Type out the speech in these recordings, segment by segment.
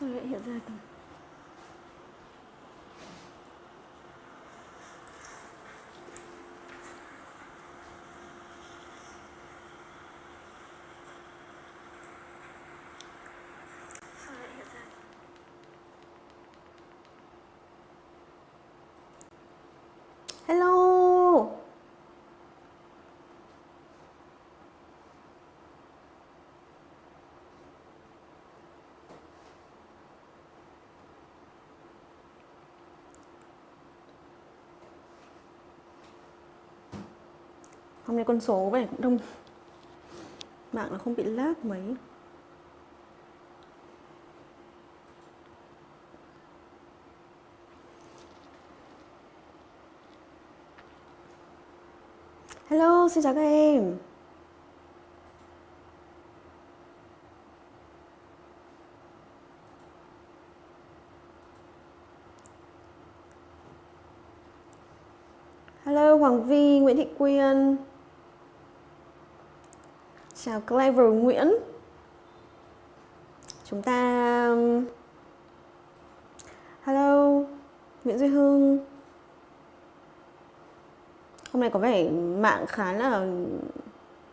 Sao lại hiện ra cả? Sao lại hiện ra? Hello. Hôm nay con số về cũng đông. Mạng nó không bị lag mấy. Hello, xin chào các em. Hello Hoàng Vi, Nguyễn Thị Quyên. Chào Clever Nguyễn Chúng ta um, Hello Nguyễn Duy Hương. Hôm nay có vẻ mạng khá là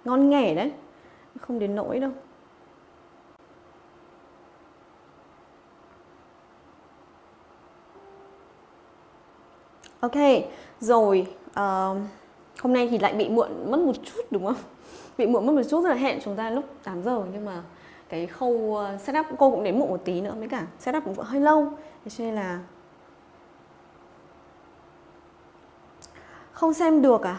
ngon nghẻ đấy Không đến nỗi đâu Ok, rồi uh, Hôm nay thì lại bị muộn mất một chút đúng không? Bị muộn mất một chút rất là hẹn chúng ta lúc 8 giờ Nhưng mà cái khâu ờ, setup cô cũng đến muộn một tí nữa mới cả setup cũng hơi lâu Thế cho nên là Không xem được à?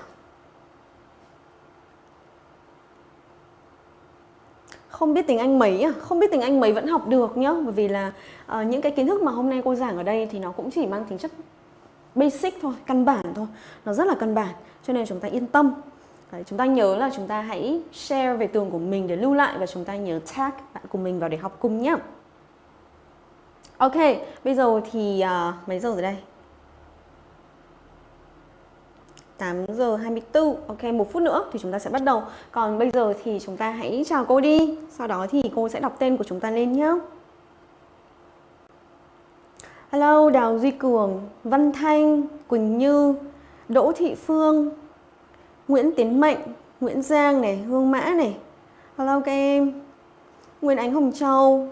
Không biết tiếng Anh mấy à? Không biết tiếng Anh mấy vẫn học được nhá Bởi vì là uh, những cái kiến thức mà hôm nay cô giảng ở đây Thì nó cũng chỉ mang tính chất basic thôi, căn bản thôi Nó rất là căn bản Cho nên chúng ta yên tâm Đấy, chúng ta nhớ là chúng ta hãy share về tường của mình để lưu lại và chúng ta nhớ tag bạn của mình vào để học cùng nhé. Ok, bây giờ thì uh, mấy giờ rồi đây? 8 giờ 24 Ok một phút nữa thì chúng ta sẽ bắt đầu Còn bây giờ thì chúng ta hãy chào cô đi Sau đó thì cô sẽ đọc tên của chúng ta lên nhé Hello Đào Duy Cường Văn Thanh Quỳnh Như Đỗ Thị Phương Nguyễn Tiến Mạnh, Nguyễn Giang này, Hương Mã này. Hello các em. Nguyễn Ánh Hồng Châu.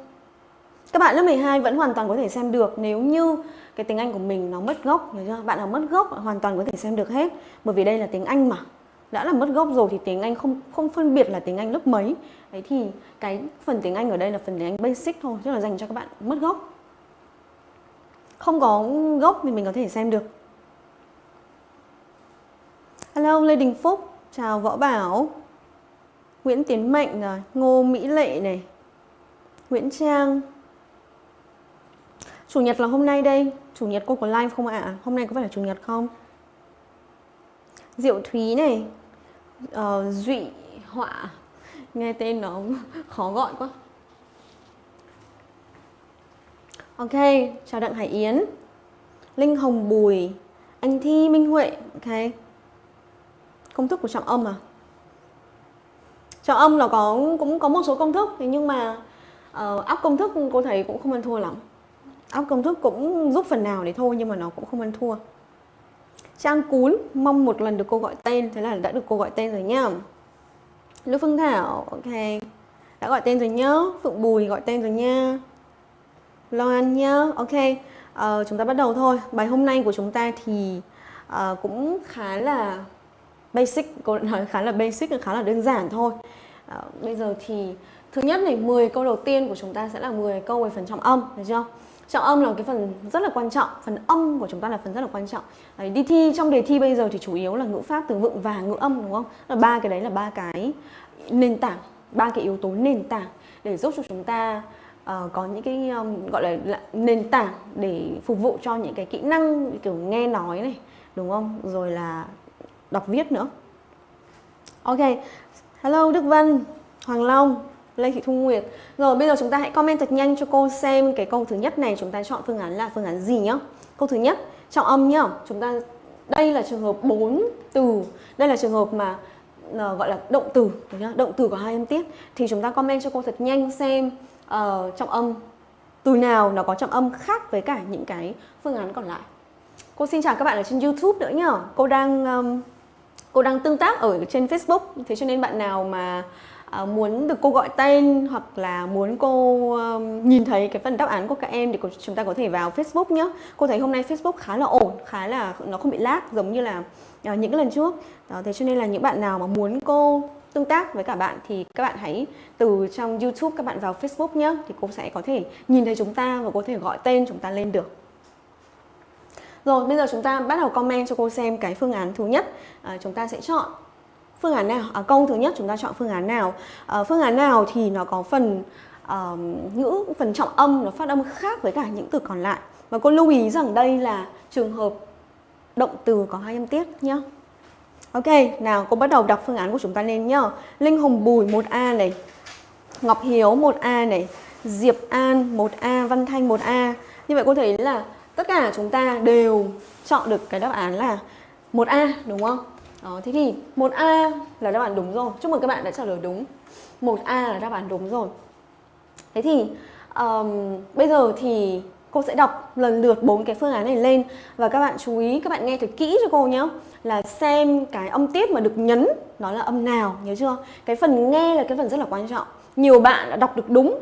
Các bạn lớp 12 vẫn hoàn toàn có thể xem được. Nếu như cái tiếng Anh của mình nó mất gốc, hiểu chưa? Bạn nào mất gốc hoàn toàn có thể xem được hết. Bởi vì đây là tiếng Anh mà. Đã là mất gốc rồi thì tiếng Anh không không phân biệt là tiếng Anh lớp mấy. Đấy thì cái phần tiếng Anh ở đây là phần tiếng Anh basic thôi, Tức là dành cho các bạn mất gốc. Không có gốc thì mình có thể xem được. Hello Lê Đình Phúc. Chào Võ Bảo. Nguyễn Tiến Mạnh rồi. Ngô Mỹ Lệ này. Nguyễn Trang. Chủ nhật là hôm nay đây. Chủ nhật cô có live không ạ? À? Hôm nay có phải là chủ nhật không? Diệu Thúy này. Uh, Duy Họa. Nghe tên nó khó gọi quá. Ok, chào Đặng Hải Yến. Linh Hồng Bùi. Anh Thi Minh Huệ. Ok. Công thức của trọng âm à? Trọng âm là có cũng có một số công thức Nhưng mà ờ, uh, áp công thức cô thấy cũng không ăn thua lắm. Áp công thức cũng giúp phần nào để thôi nhưng mà nó cũng không ăn thua. Trang Cún mong một lần được cô gọi tên thế là đã được cô gọi tên rồi nhá. Lưu Phương Thảo ok đã gọi tên rồi nhá. Phượng Bùi gọi tên rồi nha Loan nhá ok. Uh, chúng ta bắt đầu thôi. Bài hôm nay của chúng ta thì uh, cũng khá là basic cô nói khá là basic khá là đơn giản thôi. À, bây giờ thì thứ nhất này 10 câu đầu tiên của chúng ta sẽ là 10 câu về phần trọng âm được chưa? Trọng âm là cái phần rất là quan trọng phần âm của chúng ta là phần rất là quan trọng. Đấy, đi thi trong đề thi bây giờ thì chủ yếu là ngữ pháp từ vựng và ngữ âm đúng không? Là ba cái đấy là ba cái nền tảng ba cái yếu tố nền tảng để giúp cho chúng ta uh, có những cái um, gọi là, là nền tảng để phục vụ cho những cái kỹ năng kiểu nghe nói này đúng không? Rồi là đọc viết nữa. Ok hello đức vân hoàng long Lê Thị Thu Nguyệt. Rồi bây giờ chúng ta hãy comment thật nhanh cho cô xem cái câu thứ nhất này chúng ta chọn phương án là phương án gì nhá. Câu thứ nhất, trọng âm nhá. Chúng ta đây là trường hợp 4 từ. Đây là trường hợp mà ờ, gọi là động từ nhá? Động từ có hai âm tiết. Thì chúng ta comment cho cô thật nhanh xem uh, trọng âm từ nào nó có trọng âm khác với cả những cái phương án còn lại. Cô xin chào các bạn ở trên youtube nữa nhá. Cô đang um, cô đang tương tác ở trên facebook thế cho nên bạn nào mà uh, muốn được cô gọi tên hoặc là muốn cô uh, nhìn thấy cái phần đáp án của các em thì chúng ta có thể vào Facebook nhé. Cô thấy hôm nay Facebook khá là ổn, khá là nó không bị lag giống như là uh, những lần trước. Đó, thế cho nên là những bạn nào mà muốn cô tương tác với cả bạn thì các bạn hãy từ trong YouTube các bạn vào Facebook nhé thì cô sẽ có thể nhìn thấy chúng ta và có thể gọi tên chúng ta lên được. Rồi bây giờ chúng ta bắt đầu comment cho cô xem cái phương án thứ nhất. À, chúng ta sẽ chọn phương án nào? À, câu thứ nhất chúng ta chọn phương án nào? À, phương án nào thì nó có phần uh, ngữ phần trọng âm nó phát âm khác với cả những từ còn lại? Và cô lưu ý rằng đây là trường hợp động từ có hai âm tiết nhá. Ok, nào cô bắt đầu đọc phương án của chúng ta lên nhá. Linh Hồng Bùi 1A này. Ngọc Hiếu 1A này. Diệp An 1A, Văn Thanh 1A Như vậy cô thấy là tất cả chúng ta đều chọn được cái đáp án là 1A đúng không? Đó, thế thì 1A là đáp án đúng rồi. Chúc mừng các bạn đã trả lời đúng. 1A là đáp án đúng rồi. Thế thì um, bây giờ thì cô sẽ đọc lần lượt bốn cái phương án này lên và các bạn chú ý, các bạn nghe thật kỹ cho cô nhé là xem cái âm tiết mà được nhấn nó là âm nào, nhớ chưa? Cái phần nghe là cái phần rất là quan trọng. Nhiều bạn đã đọc được đúng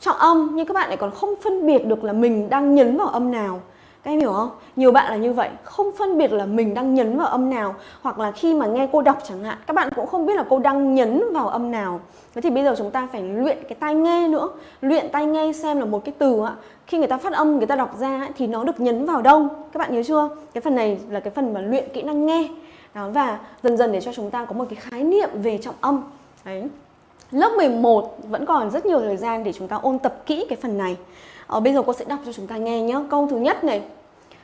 trọng âm nhưng các bạn lại còn không phân biệt được là mình đang nhấn vào âm nào. Các em hiểu không? Nhiều bạn là như vậy, không phân biệt là mình đang nhấn vào âm nào Hoặc là khi mà nghe cô đọc chẳng hạn, các bạn cũng không biết là cô đang nhấn vào âm nào. Thế thì bây giờ chúng ta phải luyện cái tai nghe nữa. Luyện tai nghe xem là một cái từ ạ Khi người ta phát âm, người ta đọc ra thì nó được nhấn vào đâu. Các bạn nhớ chưa? Cái phần này là cái phần mà luyện kỹ năng nghe. Đó, Và dần dần để cho chúng ta có một cái khái niệm về trọng âm. Đấy. Lớp 11 vẫn còn rất nhiều thời gian để chúng ta ôn tập kỹ cái phần này ờ, Bây giờ cô sẽ đọc cho chúng ta nghe nhé Câu thứ nhất này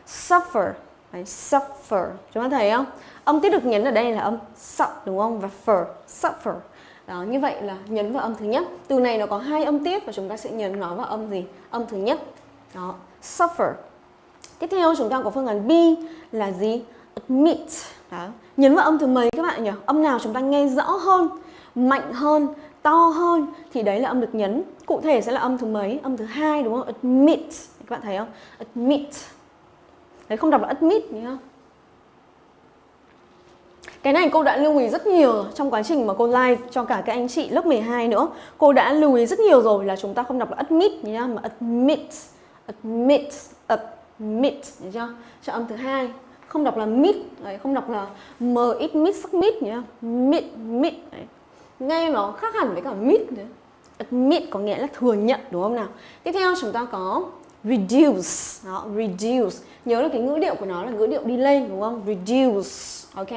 Suffer Đấy, Suffer Chúng ta thấy không? Âm tiết được nhấn ở đây là âm suck đúng không? Và fur, Suffer đó, như vậy là nhấn vào âm thứ nhất. Từ này nó có hai âm tiết và chúng ta sẽ nhấn nó vào âm gì? Âm thứ nhất. Đó, suffer. Tiếp theo chúng ta có phương án B là gì? Admit. Đó. Nhấn vào âm thứ mấy các bạn nhỉ? Âm nào chúng ta nghe rõ hơn, mạnh hơn, to hơn thì đấy là âm được nhấn. Cụ thể sẽ là âm thứ mấy? Âm thứ hai đúng không? Admit. Các bạn thấy không? Admit. Đấy không đọc là admit nhá. Cái này cô đã lưu ý rất nhiều trong quá trình mà cô live cho cả các anh chị lớp 12 nữa. Cô đã lưu ý rất nhiều rồi là chúng ta không đọc là admit nhá mà admit. Admit, admit, nhớ chưa? Cho âm thứ hai không đọc là mid, đấy, không đọc là m ít mid sắc mid nhá. Mid, mid. Đấy nghe nó khác hẳn với cả admit nữa. admit có nghĩa là thừa nhận đúng không nào? Tiếp theo chúng ta có reduce. Đó reduce. Nhớ là cái ngữ điệu của nó là ngữ điệu đi lên đúng không? Reduce ok?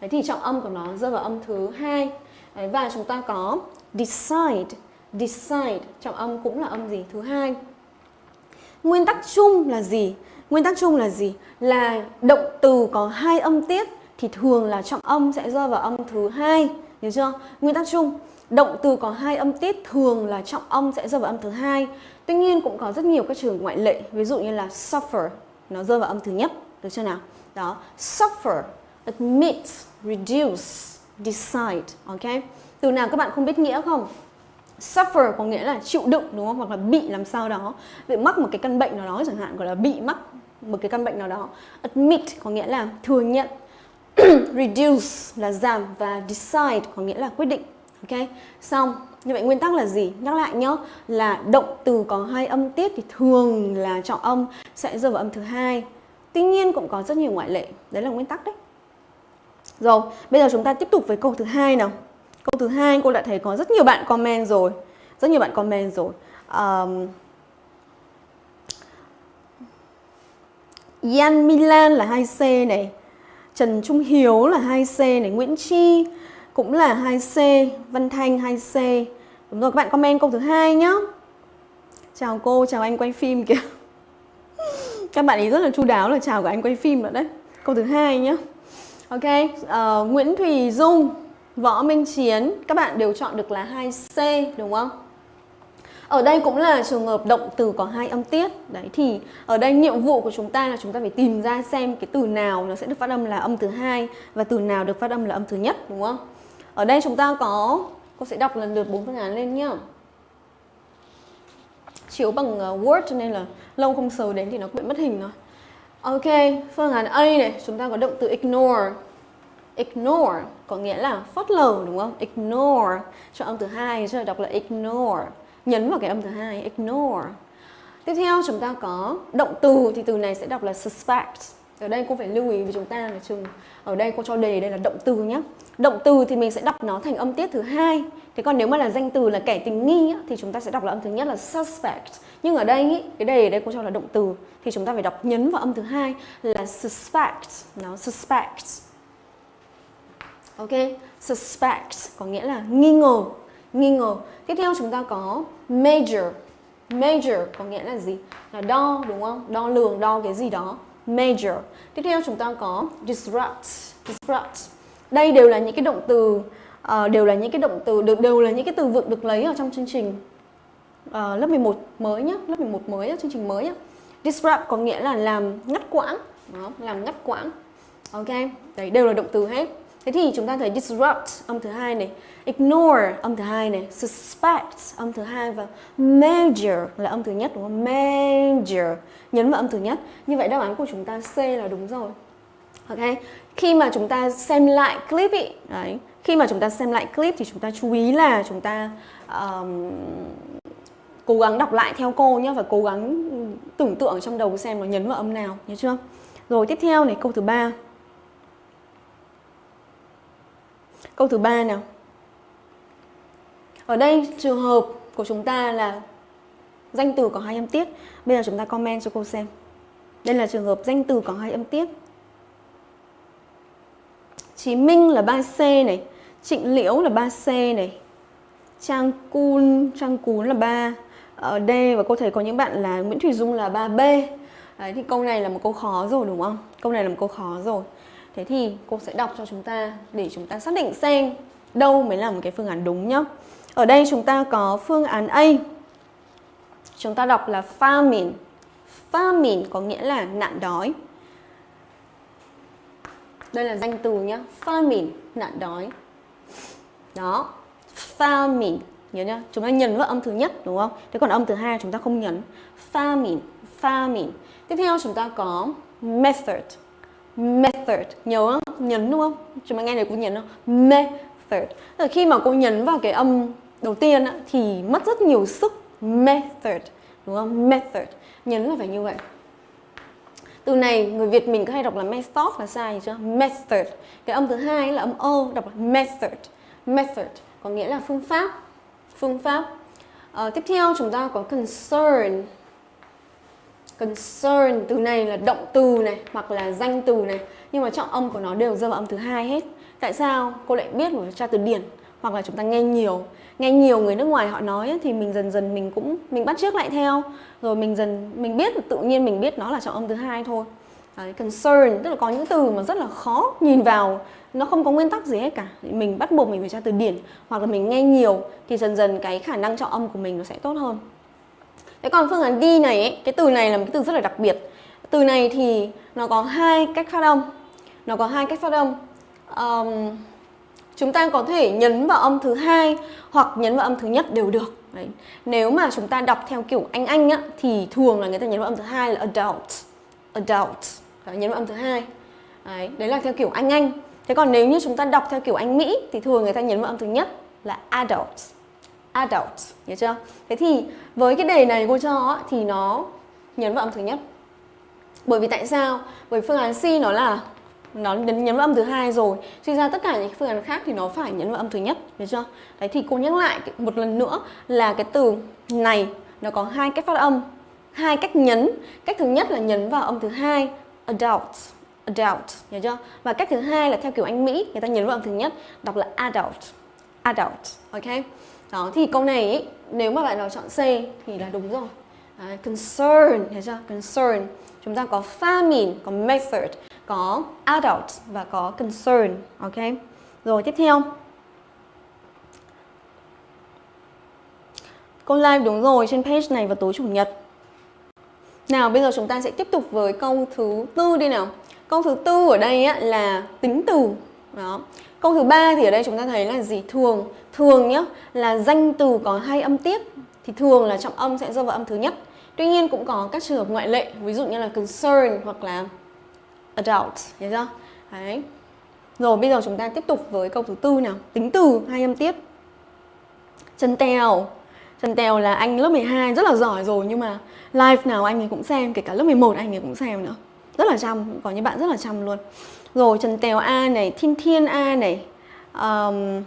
Đấy thì trọng âm của nó rơi vào âm thứ hai. Đấy, và chúng ta có decide. Decide trọng âm cũng là âm gì? Thứ hai. Nguyên tắc chung là gì? Nguyên tắc chung là gì? Là động từ có hai âm tiết thì thường là trọng âm sẽ rơi vào âm thứ hai. Hiểu chưa? Nguyên tắc chung, động từ có hai âm tiết thường là trọng âm sẽ rơi vào âm thứ hai. Tuy nhiên cũng có rất nhiều các trường ngoại lệ, ví dụ như là suffer nó rơi vào âm thứ nhất, được chưa nào? Đó, suffer, admit, reduce, decide, ok? Từ nào các bạn không biết nghĩa không? Suffer có nghĩa là chịu đựng đúng không? Hoặc là bị làm sao đó. Bị mắc một cái căn bệnh nào đó chẳng hạn, gọi là bị mắc một cái căn bệnh nào đó. Admit có nghĩa là thừa nhận reduce là giảm và decide có nghĩa là quyết định ok? Xong như vậy nguyên tắc là gì? Nhắc lại nhá là động từ có hai âm tiết thì thường là trọng âm sẽ rơi vào âm thứ hai. Tuy nhiên cũng có rất nhiều ngoại lệ đấy là nguyên tắc đấy. Rồi bây giờ chúng ta tiếp tục với câu thứ hai nào. Câu thứ hai cô đã thấy có rất nhiều bạn comment rồi rất nhiều bạn comment rồi. Um, Yan Milan là 2C này. Trần Trung Hiếu là 2C này, Nguyễn Chi cũng là 2C, Văn Thanh 2C. Đúng rồi, các bạn comment câu thứ hai nhá. Chào cô, chào anh quay phim kìa. Các bạn ấy rất là chu đáo là chào của anh quay phim nữa đấy. Câu thứ hai nhá. Ok, uh, Nguyễn Thùy Dung, Võ Minh Chiến, các bạn đều chọn được là 2C đúng không? Ở đây cũng là trường hợp động từ có hai âm tiết. Đấy thì ở đây nhiệm vụ của chúng ta là chúng ta phải tìm ra xem cái từ nào nó sẽ được phát âm là âm thứ hai và từ nào được phát âm là âm thứ nhất đúng không? Ở đây chúng ta có cô sẽ đọc lần lượt bốn phương án lên nhá. chiếu bằng ờ, Word cho nên là lâu không sờ đến thì nó bị mất hình rồi. Ok, phương án A này, chúng ta có động từ ignore. Ignore có nghĩa là phớt lờ đúng không? Ignore. Cho âm thứ hai cho đọc là ignore. Nhấn vào cái âm thứ hai, ignore. Tiếp theo chúng ta có động từ thì từ này sẽ đọc là suspect. Ở đây cô phải lưu ý với chúng ta là chừng ở đây cô cho đề đây là động từ nhé. Động từ thì mình sẽ đọc nó thành âm tiết thứ hai. Thế còn nếu mà là danh từ là kẻ tình nghi thì chúng ta sẽ đọc là âm thứ nhất là suspect. Nhưng ở đây ý, cái đề ở đây cô cho là động từ thì chúng ta phải đọc nhấn vào âm thứ hai là suspect. Nó suspect. Ok, suspect có nghĩa là nghi ngờ, nghi ngờ. Tiếp theo chúng ta có major. Major có nghĩa là gì? Là đo đúng không? Đo lường, đo cái gì đó. Major. Tiếp theo chúng ta có disrupt. Disrupt. Đây đều là những cái động từ uh, đều là những cái động từ được đều là những cái từ vựng được lấy ở trong chương trình uh, lớp 11 mới nhá, lớp 11 mới nhá, chương trình mới á. Disrupt có nghĩa là làm ngắt quãng, đó, làm ngắt quãng. Ok, đấy đều là động từ hết. Thế thì chúng ta thấy disrupt âm thứ hai này, ignore âm thứ hai này, suspect âm thứ hai và major là âm thứ nhất đúng không? Major nhấn vào âm thứ nhất. Như vậy đáp án của chúng ta C là đúng rồi. Ok. Khi mà chúng ta xem lại clip ý, đấy, khi mà chúng ta xem lại clip thì chúng ta chú ý là chúng ta um, cố gắng đọc lại theo cô nhé và cố gắng tưởng tượng trong đầu xem nó nhấn vào âm nào, nhớ chưa? Rồi tiếp theo này câu thứ ba. Câu thứ ba nào. Ở đây trường hợp của chúng ta là danh từ có hai âm tiết. Bây giờ chúng ta comment cho cô xem. Đây là trường hợp danh từ có hai âm tiết. Chí Minh là 3C này, Trịnh Liễu là 3C này, Trang Cun, Trang Cún là 3 ở D và cô thấy có những bạn là Nguyễn thủy Dung là 3B. Đấy thì câu này là một câu khó rồi đúng không? Câu này là một câu khó rồi. Thế thì cô sẽ đọc cho chúng ta để chúng ta xác định xem đâu mới là một cái phương án đúng nhá. Ở đây chúng ta có phương án A. Chúng ta đọc là famine. Famine có nghĩa là nạn đói. Đây là danh từ nhá. Famine, nạn đói. Đó. Famine. Nhớ nhá. Chúng ta nhấn vào âm thứ nhất đúng không? Thế còn âm thứ hai chúng ta không nhấn. Famine, famine. Tiếp theo chúng ta có method method nhớ không? nhấn đúng không? Chúng ta nghe này cô nhấn không? Method là khi mà cô nhấn vào cái âm đầu tiên á, thì mất rất nhiều sức. Method đúng không? Method nhấn là phải như vậy. Từ này người Việt mình có hay đọc là method là sai chưa? Method cái âm thứ hai là âm o đọc là method method có nghĩa là phương pháp. Phương pháp. À, tiếp theo chúng ta có concern. Concern từ này là động từ này hoặc là danh từ này nhưng mà trọng âm của nó đều rơi vào âm thứ hai hết. Tại sao? Cô lại biết một tra từ điển hoặc là chúng ta nghe nhiều. Nghe nhiều người nước ngoài họ nói thì mình dần dần mình cũng mình bắt chước lại theo. Rồi mình dần mình biết tự nhiên mình biết nó là trọng âm thứ hai thôi. Đấy, concern tức là có những từ mà rất là khó nhìn vào. Nó không có nguyên tắc gì hết cả. Mình bắt buộc mình phải tra từ điển hoặc là mình nghe nhiều thì dần dần cái khả năng trọng âm của mình nó sẽ tốt hơn. Thế còn phương án đi này ấy, cái từ này là một cái từ rất là đặc biệt. Từ này thì nó có hai cách phát âm. Nó có hai cách phát âm. Um, chúng ta có thể nhấn vào âm thứ hai hoặc nhấn vào âm thứ nhất đều được. Đấy. Nếu mà chúng ta đọc theo kiểu Anh Anh á, thì thường là người ta nhấn vào âm thứ hai là adult. Adult. Đấy, nhấn vào âm thứ hai. Đấy, đấy là theo kiểu Anh Anh. Thế còn nếu như chúng ta đọc theo kiểu Anh Mỹ thì thường người ta nhấn vào âm thứ nhất là adult adult nhớ chưa thế thì với cái đề này cô cho thì nó nhấn vào âm thứ nhất bởi vì tại sao bởi phương án C nó là nó nhấn vào âm thứ hai rồi. Suy ra tất cả những phương án khác thì nó phải nhấn vào âm thứ nhất được chưa? Đấy thì cô nhắc lại một lần nữa là cái từ này nó có hai cách phát âm hai cách nhấn. Cách thứ nhất là nhấn vào âm thứ hai adult adult nhớ chưa? Và cách thứ hai là theo kiểu anh mỹ người ta nhấn vào âm thứ nhất đọc là adult adult ok? Đó thì câu này ý, nếu mà bạn nào chọn C thì là đúng rồi. Đấy, concern thấy chưa? Concern. Chúng ta có famine có method có adult và có concern ok? Rồi tiếp theo. Câu live đúng rồi trên page này vào tối chủ nhật. Nào bây giờ chúng ta sẽ tiếp tục với câu thứ tư đi nào. Câu thứ tư ở đây á, là tính từ. Đó. Câu thứ ba thì ở đây chúng ta thấy là gì? Thường, thường nhá là danh từ có hai âm tiết. thì thường là trọng âm sẽ rơi vào âm thứ nhất. Tuy nhiên cũng có các trường hợp ngoại lệ, ví dụ như là concern hoặc là adult, hiểu chưa? Đấy. Rồi bây giờ chúng ta tiếp tục với câu thứ tư nào, tính từ hai âm tiết. Trần Tèo. Trần Tèo là anh lớp 12 rất là giỏi rồi nhưng mà live nào anh ấy cũng xem, kể cả lớp 11 anh ấy cũng xem nữa. Rất là chăm, có những bạn rất là chăm luôn. Rồi Trần Tèo A này, Thiên Thiên A này, um,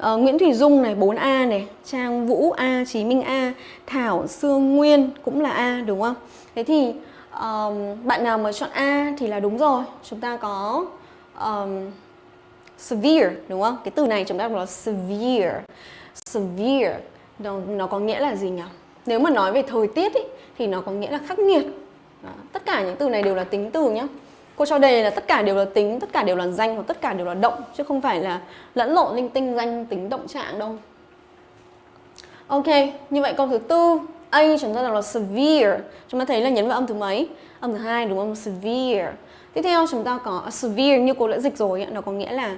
uh, Nguyễn Thủy Dung này 4A này, Trang Vũ A, Chí Minh A, Thảo Sương Nguyên cũng là A đúng không? Thế thì um, bạn nào mà chọn A thì là đúng rồi. Chúng ta có um, severe đúng không? Cái từ này chúng ta gọi là severe. Severe nó, nó có nghĩa là gì nhỉ? Nếu mà nói về thời tiết ý, thì nó có nghĩa là khắc nghiệt. Đó. Tất cả những từ này đều là tính từ nhé. Cô cho đề là tất cả đều là tính, tất cả đều là danh và tất cả đều là động chứ không phải là lẫn lộn linh tinh danh tính động trạng đâu. Ok, như vậy câu thứ tư A chúng ta đọc là severe. Chúng ta thấy là nhấn vào âm thứ mấy? Âm thứ hai đúng không? Severe. Tiếp theo chúng ta có severe như cô đã dịch rồi, nó có nghĩa là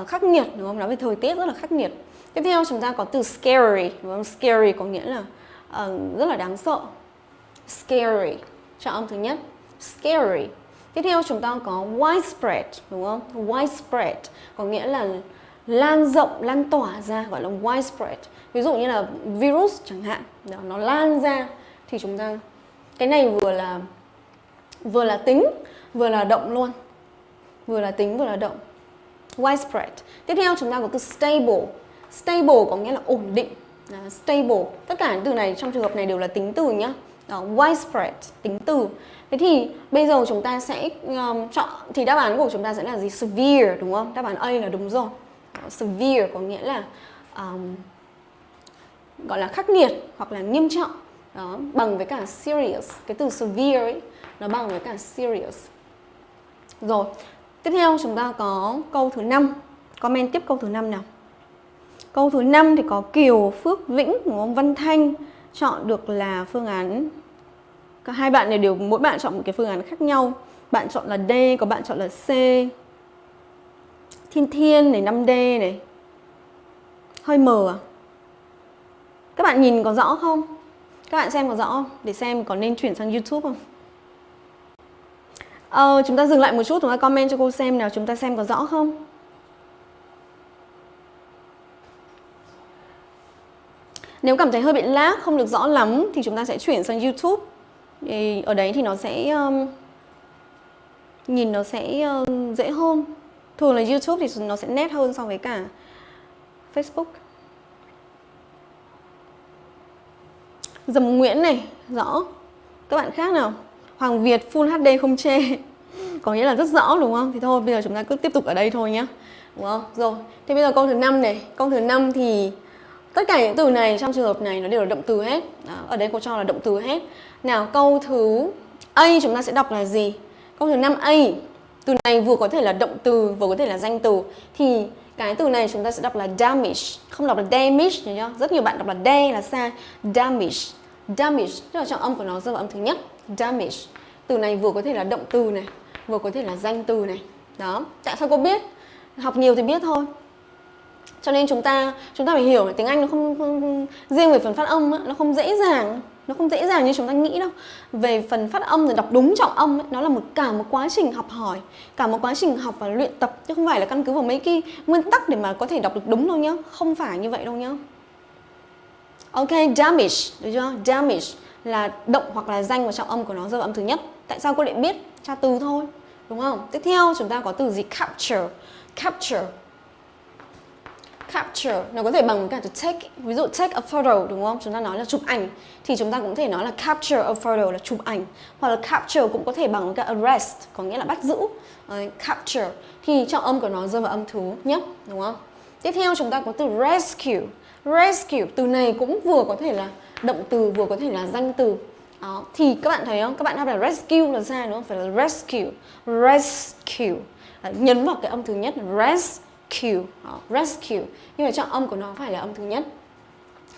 uh, khắc nghiệt đúng không? Nói về thời tiết rất là khắc nghiệt. Tiếp theo chúng ta có từ scary, đúng không? Scary có nghĩa là uh, rất là đáng sợ. Scary. chọn âm thứ nhất. Scary. Tiếp theo chúng ta có widespread, đúng không? Widespread có nghĩa là lan rộng, lan tỏa ra gọi là widespread. Ví dụ như là virus chẳng hạn, đó, nó lan ra thì chúng ta cái này vừa là vừa là tính, vừa là động luôn. Vừa là tính vừa là động. Widespread. Tiếp theo chúng ta có từ stable. Stable có nghĩa là ổn định. Đó, stable. Tất cả những từ này trong trường hợp này đều là tính từ nhá. Đó, widespread, tính từ. Thế thì bây giờ chúng ta sẽ um, chọn thì đáp án của chúng ta sẽ là gì? Severe đúng không? Đáp án A là đúng rồi. Severe có nghĩa là um, gọi là khắc nghiệt hoặc là nghiêm trọng. Đó, bằng với cả serious. Cái từ severe ấy nó bằng với cả serious. Rồi, tiếp theo chúng ta có câu thứ năm Comment tiếp câu thứ năm nào. Câu thứ năm thì có Kiều, Phước, Vĩnh, của ông Văn Thanh chọn được là phương án cả hai bạn này đều mỗi bạn chọn một cái phương án khác nhau bạn chọn là D có bạn chọn là C Thiên Thiên này 5D này hơi mờ à các bạn nhìn có rõ không? Các bạn xem có rõ không? Để xem có nên chuyển sang YouTube không? Ờ, chúng ta dừng lại một chút chúng ta comment cho cô xem nào chúng ta xem có rõ không? Nếu cảm thấy hơi bị lag, không được rõ lắm thì chúng ta sẽ chuyển sang YouTube. Thì ở đấy thì nó sẽ um, nhìn nó sẽ uh, dễ hơn. Thường là YouTube thì nó sẽ nét hơn so với cả Facebook. Dầm Nguyễn này rõ. Các bạn khác nào? Hoàng Việt Full HD không chê. Có nghĩa là rất rõ đúng không? Thì thôi bây giờ chúng ta cứ tiếp tục ở đây thôi nhé đúng không? Rồi thế bây giờ câu thứ năm này. Câu thứ năm thì tất cả những từ này trong trường hợp này nó đều là động từ hết. Đó, ở đây cô cho là động từ hết. Nào câu thứ A chúng ta sẽ đọc là gì? Câu thứ 5A Từ này vừa có thể là động từ vừa có thể là danh từ. Thì cái từ này chúng ta sẽ đọc là damage. Không đọc là damage nhớ chưa? Rất nhiều bạn đọc là d là sai. Damage. Damage Tức là trọng âm của nó rơi vào âm thứ nhất. Damage. Từ này vừa có thể là động từ này Vừa có thể là danh từ này. Đó. Tại sao cô biết? Học nhiều thì biết thôi. Cho nên chúng ta chúng ta phải hiểu tiếng Anh nó không, không, riêng về phần phát âm nó không dễ dàng nó không dễ dàng như chúng ta nghĩ đâu. Về phần phát âm rồi đọc đúng trọng âm ấy, nó là một cả một quá trình học hỏi cả một quá trình học và luyện tập chứ không phải là căn cứ vào mấy cái nguyên tắc để mà có thể đọc được đúng đâu nhá. Không phải như vậy đâu nhá. Ok damage được chưa? Damage là động hoặc là danh và trọng âm của nó rơi vào âm thứ nhất. Tại sao cô lại biết? Tra từ thôi đúng không? Tiếp theo chúng ta có từ gì? Capture. Capture capture nó có thể bằng cả từ take ví dụ take a photo đúng không? Chúng ta nói là chụp ảnh thì chúng ta cũng có thể nói là capture a photo là chụp ảnh. Hoặc là capture cũng có thể bằng cả arrest có nghĩa là bắt giữ. Đấy, capture. Thì trọng âm của nó rơi vào âm thứ nhất đúng không? Tiếp theo chúng ta có từ rescue. Rescue từ này cũng vừa có thể là động từ vừa có thể là danh từ. Đó. thì các bạn thấy không? Các bạn đáp là rescue là sai đúng không? Phải là rescue. Rescue. Đấy, nhấn vào cái âm thứ nhất rescue rescue ờ, rescue. Nhưng mà trọng âm của nó phải là âm thứ nhất.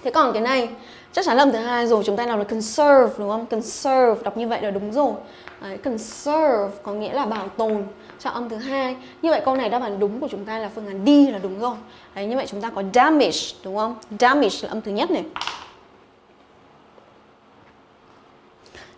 Thế còn cái này chắc chắn là âm thứ hai rồi chúng ta đọc là conserve đúng không? Conserve đọc như vậy là đúng rồi. Đấy, conserve có nghĩa là bảo tồn cho âm thứ hai. Như vậy câu này đáp án đúng của chúng ta là phương án D là đúng rồi. Đấy, như vậy chúng ta có damage đúng không? Damage là âm thứ nhất này.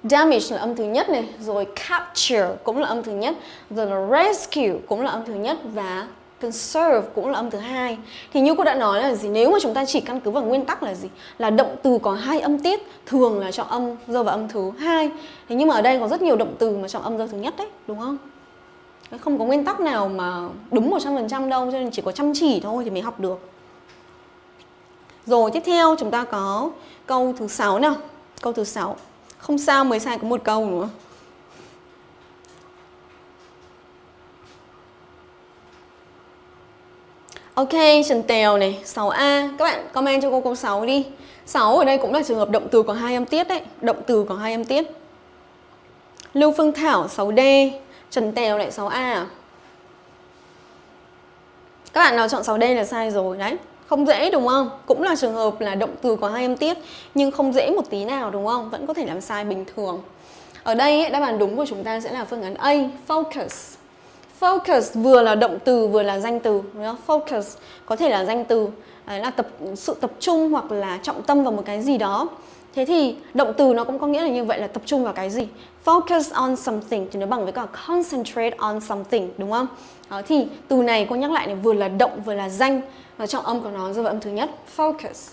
Damage là âm thứ nhất này rồi capture cũng là âm thứ nhất rồi là rescue cũng là âm thứ nhất và conserve cũng là âm thứ hai. Thì như cô đã nói là gì, nếu mà chúng ta chỉ căn cứ vào nguyên tắc là gì? Là động từ có hai âm tiết, thường là chọn âm rơi vào âm thứ hai. Thế nhưng mà ở đây có rất nhiều động từ mà chọn âm rơi thứ nhất đấy, đúng không? Không có nguyên tắc nào mà đúng 100% đâu, cho nên chỉ có chăm chỉ thôi thì mới học được. Rồi, tiếp theo chúng ta có câu thứ sáu nào? Câu thứ sáu. Không sao mới sai có một câu, đúng Ok, Trần Tèo này, 6A. Các bạn comment cho cô câu 6 đi. 6 ở đây cũng là trường hợp động từ có hai âm tiết đấy, động từ có hai âm tiết. Lưu Phương Thảo 6D, Trần Tèo lại 6A à? Các bạn nào chọn 6D là sai rồi đấy. Không dễ đúng không? Cũng là trường hợp là động từ có hai âm tiết nhưng không dễ một tí nào đúng không? Vẫn có thể làm sai bình thường. Ở đây ấy, đáp án đúng của chúng ta sẽ là phương án A, focus. Focus vừa là động từ vừa là danh từ đúng không? Focus có thể là danh từ đấy là tập sự tập trung hoặc là trọng tâm vào một cái gì đó. Thế thì động từ nó cũng có nghĩa là như vậy là tập trung vào cái gì. Focus on something thì nó bằng với cả concentrate on something đúng không? Đó, thì từ này cô nhắc lại này vừa là động vừa là danh và trọng âm của nó rơi vào âm thứ nhất focus.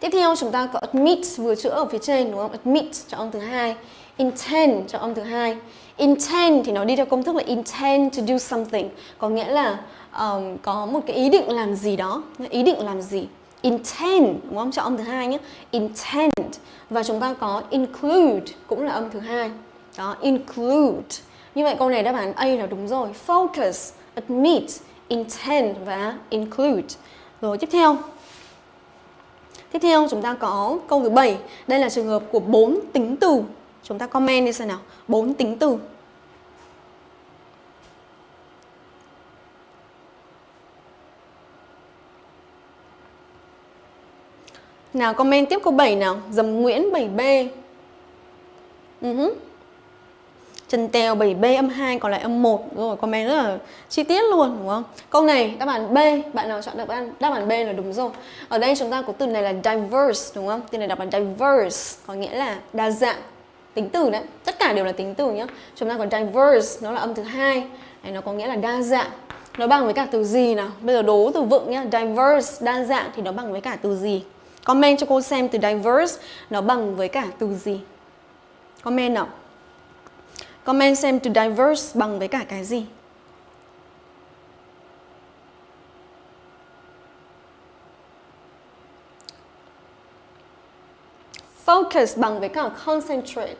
Tiếp theo chúng ta có admit vừa chữa ở phía trên đúng không? Admit trọng âm thứ hai, intend cho âm thứ hai. Intend thì nó đi theo công thức là intend to do something, có nghĩa là um, có một cái ý định làm gì đó, ý định làm gì. Intend đúng không? Cho âm thứ hai nhé. Intend và chúng ta có include cũng là âm thứ hai. Đó, include. Như vậy câu này đáp án A là đúng rồi. Focus, admit, intend và include. Rồi tiếp theo. Tiếp theo chúng ta có câu thứ 7. Đây là trường hợp của bốn tính từ. Chúng ta comment đi xem nào. bốn tính từ. Nào comment tiếp câu 7 nào. Dầm Nguyễn 7B. Uh -huh. Trần Tèo 7B âm 2 còn lại âm 1 rồi comment rất là chi tiết luôn đúng không? Câu này đáp án B, bạn nào chọn đáp án đáp án B là đúng rồi. Ở đây chúng ta có từ này là diverse đúng không? Từ này đọc là diverse có nghĩa là đa dạng. Tính từ đấy, tất cả đều là tính từ nhá. Chúng ta còn diverse nó là âm thứ hai, này nó có nghĩa là đa dạng. Nó bằng với cả từ gì nào? Bây giờ đố từ vựng nhá, diverse đa dạng thì nó bằng với cả từ gì? Comment cho cô xem từ diverse nó bằng với cả từ gì? Comment nào. Comment xem từ diverse bằng với cả cái gì? Focus bằng với cả concentrate.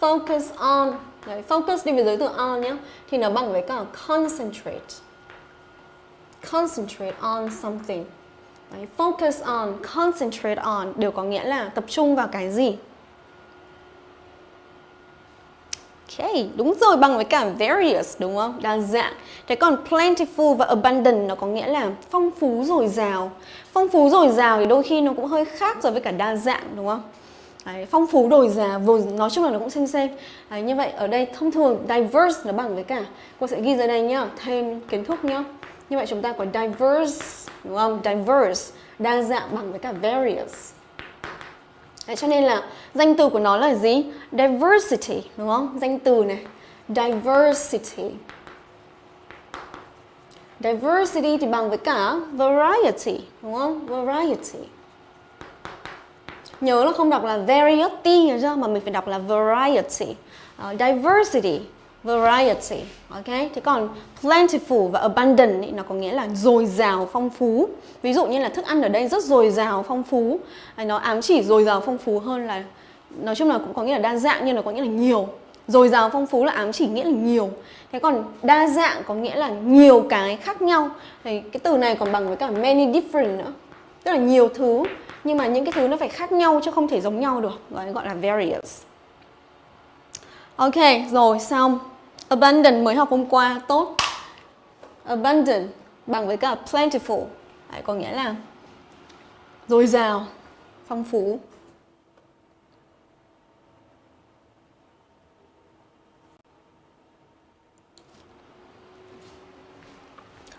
Focus on. Đấy, focus đi với giới từ on nhé. Thì nó bằng với cả concentrate. Concentrate on something. Đấy, focus on, concentrate on đều có nghĩa là tập trung vào cái gì. Ok, đúng rồi bằng với cả various đúng không? Đa dạng. Thế còn plentiful và abundant nó có nghĩa là phong phú dồi dào. Phong phú dồi dào thì đôi khi nó cũng hơi khác rồi với cả đa dạng đúng không? Đấy, phong phú đổi già nói chung là nó cũng xem xem. Đấy, như vậy ở đây thông thường diverse nó bằng với cả cô sẽ ghi dưới đây nhá, thêm kiến thức nhá. Như vậy chúng ta có diverse đúng không? Diverse, đa dạng bằng với cả various. Đấy, cho nên là danh từ của nó là gì? Diversity, đúng không? Danh từ này. Diversity. Diversity thì bằng với cả variety, đúng không? Variety. Nhớ là không đọc là variety nhớ chưa? Mà mình phải đọc là variety. Uh, diversity variety ok? Thế còn plentiful và abundant ý, nó có nghĩa là dồi dào phong phú. Ví dụ như là thức ăn ở đây rất dồi dào phong phú. Ờ, nó ám chỉ dồi dào phong phú hơn là nói chung là cũng có nghĩa là đa dạng nhưng nó có nghĩa là nhiều. Dồi dào phong phú là ám chỉ nghĩa là nhiều. Thế còn đa dạng có nghĩa là nhiều cái khác nhau. Thì cái từ này còn bằng với cả many different nữa rất là nhiều thứ nhưng mà những cái thứ nó phải khác nhau chứ không thể giống nhau được gọi gọi là various ok rồi xong Abundant mới học hôm qua, tốt. Abundant bằng với cả plentiful. Đấy, có nghĩa là dồi dào, phong phú.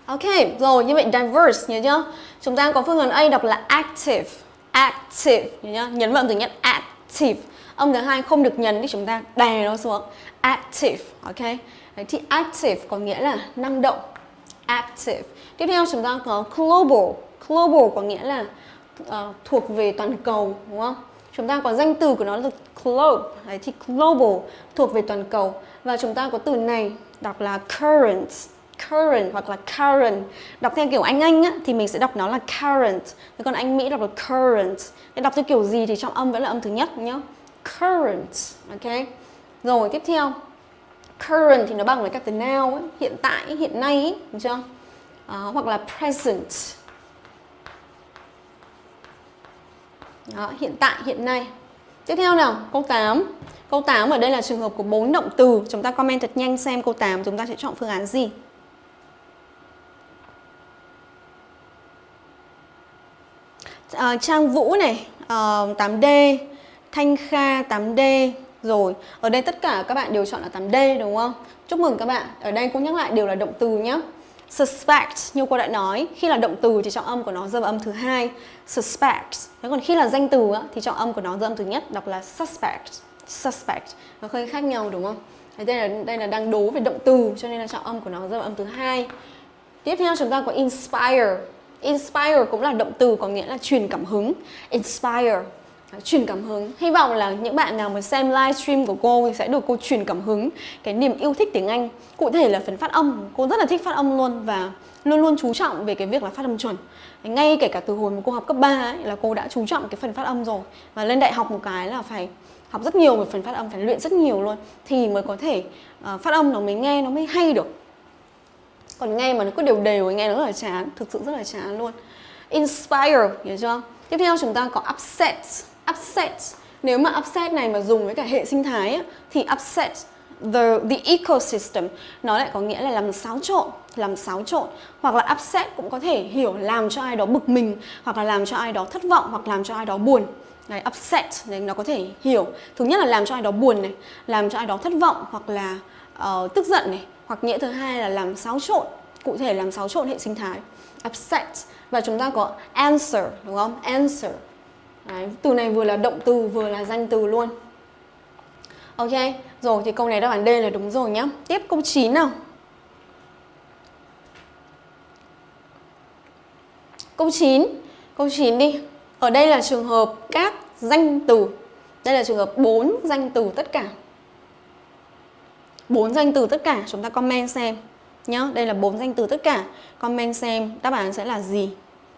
Ok, rồi như vậy diverse nhớ chưa? Chúng ta có phương án A đọc là active, active nhớ chưa? Nhấn vào từ nhất active. Âm thứ hai không được nhấn thì chúng ta đè nó xuống. Active, ok? Đấy thì active có nghĩa là năng động. Active. Tiếp theo chúng ta có global. Global có nghĩa là uh, thuộc về toàn cầu, đúng không? Chúng ta có danh từ của nó là globe. Đấy thì global thuộc về toàn cầu. Và chúng ta có từ này đọc là current current hoặc là current. Đọc theo kiểu anh anh á, thì mình sẽ đọc nó là current. Thế còn anh mỹ đọc là current. Thế đọc theo kiểu gì thì trong âm vẫn là âm thứ nhất nhá. Current ok? Rồi tiếp theo. Current thì nó bằng với các từ now ấy, hiện tại hiện nay ấy, được chưa? À, hoặc là present. Đó, hiện tại hiện nay. Tiếp theo nào câu 8 câu 8 ở đây là trường hợp của bốn động từ. Chúng ta comment thật nhanh xem câu 8 chúng ta sẽ chọn phương án gì. Uh, Trang Vũ này uh, 8D Thanh Kha 8D rồi. Ở đây tất cả các bạn đều chọn là 8D đúng không? Chúc mừng các bạn. Ở đây cũng nhắc lại đều là động từ nhé suspect như cô đã nói. Khi là động từ thì trọng âm của nó rơi vào âm thứ hai. Suspect. Thế còn khi là danh từ thì trọng âm của nó rơi âm thứ nhất đọc là suspect. Suspect. Nó hơi khác nhau đúng không? Đây là đây là đang đố về động từ cho nên là trọng âm của nó rơi vào âm thứ hai. Tiếp theo chúng ta có inspire. Inspire cũng là động từ có nghĩa là truyền cảm hứng. Inspire à, truyền cảm hứng. Hy vọng là những bạn nào mà xem livestream của cô thì sẽ được cô truyền cảm hứng cái niềm yêu thích tiếng Anh. Cụ thể là phần phát âm, cô rất là thích phát âm luôn và luôn luôn chú trọng về cái việc là phát âm chuẩn. Ngay kể cả từ hồi mà cô học cấp 3 ấy, là cô đã chú trọng cái phần phát âm rồi. Và lên đại học một cái là phải học rất nhiều về phần phát âm, phải luyện rất nhiều luôn Thì mới có thể uh, phát âm nó mới nghe, nó mới hay được còn nghe mà nó cứ đều đều nghe nó rất là chán thực sự rất là chán luôn. Inspire hiểu chưa? Tiếp theo chúng ta có upset. Upset. Nếu mà upset này mà dùng với cả hệ sinh thái ấy, thì upset the the ecosystem nó lại có nghĩa là làm xáo trộn làm xáo trộn. Hoặc là upset cũng có thể hiểu làm cho ai đó bực mình hoặc là làm cho ai đó thất vọng hoặc làm cho ai đó buồn. Này upset này nó có thể hiểu. Thứ nhất là làm cho ai đó buồn này làm cho ai đó thất vọng hoặc là uh, tức giận này hoặc nghĩa thứ hai là làm xáo trộn cụ thể làm xáo trộn hệ sinh thái upset. Và chúng ta có answer đúng không? Answer. Đấy, từ này vừa là động từ vừa là danh từ luôn. Ok rồi thì câu này đáp án D là đúng rồi nhá. Tiếp câu 9 nào. Câu 9 câu 9 đi. Ở đây là trường hợp các danh từ. Đây là trường hợp 4 danh từ tất cả bốn danh từ tất cả chúng ta comment xem. Nhá đây là bốn danh từ tất cả. Comment xem đáp án sẽ là gì.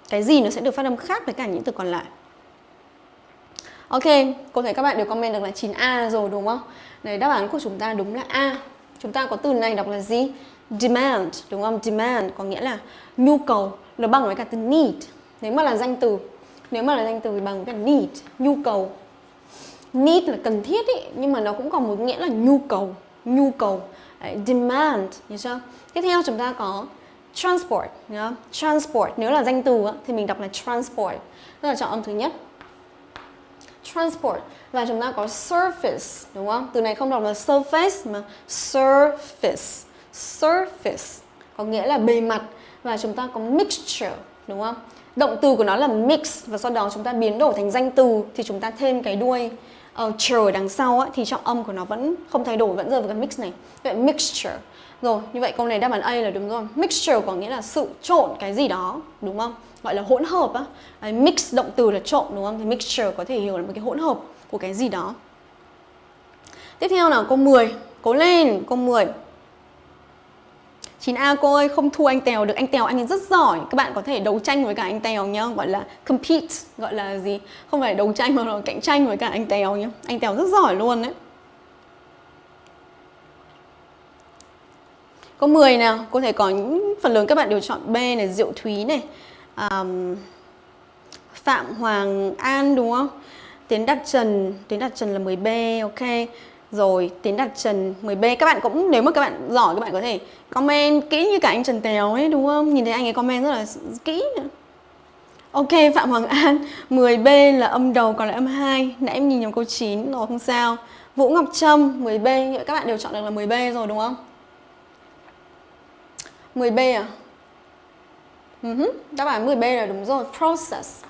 Cái gì nó sẽ được phát âm khác với cả những từ còn lại. Ok, cô thấy các bạn đều comment được là 9A rồi đúng không? Đấy, đáp án của chúng ta đúng là A. Chúng ta có từ này đọc là gì? Demand, đúng không? Demand có nghĩa là nhu cầu Nó bằng với cả từ need. Nếu mà là danh từ Nếu mà là danh từ thì bằng với cả need, nhu cầu. Need là cần thiết ý Nhưng mà nó cũng còn một nghĩa là nhu cầu nhu cầu demand nhớ chưa? Tiếp theo chúng ta có transport nhớ transport, nếu là danh từ thì mình đọc là transport. Tức là chọn âm thứ nhất. Transport và chúng ta có surface, đúng không? Từ này không đọc là surface mà surface. Surface có nghĩa là bề mặt và chúng ta có mixture, đúng không? Động từ của nó là mix và sau đó chúng ta biến đổi thành danh từ thì chúng ta thêm cái đuôi. Ờ, uh, chờ đằng sau á, thì trọng âm của nó vẫn không thay đổi vẫn rơi vào cái mix này. Vậy mixture. Rồi như vậy câu này đáp án A là đúng rồi mixture có nghĩa là sự trộn cái gì đó đúng không? Gọi là hỗn hợp á. Đấy, mix động từ là trộn đúng không? Thì mixture có thể hiểu là một cái hỗn hợp của cái gì đó. Tiếp theo là câu 10 cố lên câu 10 9A cô ơi không thua anh Tèo được. Anh Tèo anh ấy rất giỏi. Các bạn có thể đấu tranh với cả anh Tèo nhá. Gọi là compete Gọi là gì? Không phải đấu tranh mà là cạnh tranh với cả anh Tèo nhá. Anh Tèo rất giỏi luôn đấy. Câu 10 nào? Cô thể có những phần lớn các bạn đều chọn B này Diệu Thúy này. Um, Phạm Hoàng An đúng không? Tiến Đạt Trần. Tiến Đạt Trần là 10B ok rồi tiến đặt trần 10B các bạn cũng nếu mà các bạn giỏi các bạn có thể comment kỹ như cả anh Trần Tèo ấy đúng không? Nhìn thấy anh ấy comment rất là kỹ Ok Phạm Hoàng An 10B là âm đầu còn lại âm 2 Nãy em nhìn nhầm câu 9 rồi không sao. Vũ Ngọc Trâm 10B Các bạn đều chọn được là 10B rồi đúng không? 10B à? Ừ uh -huh. Đáp án 10B là đúng rồi Process.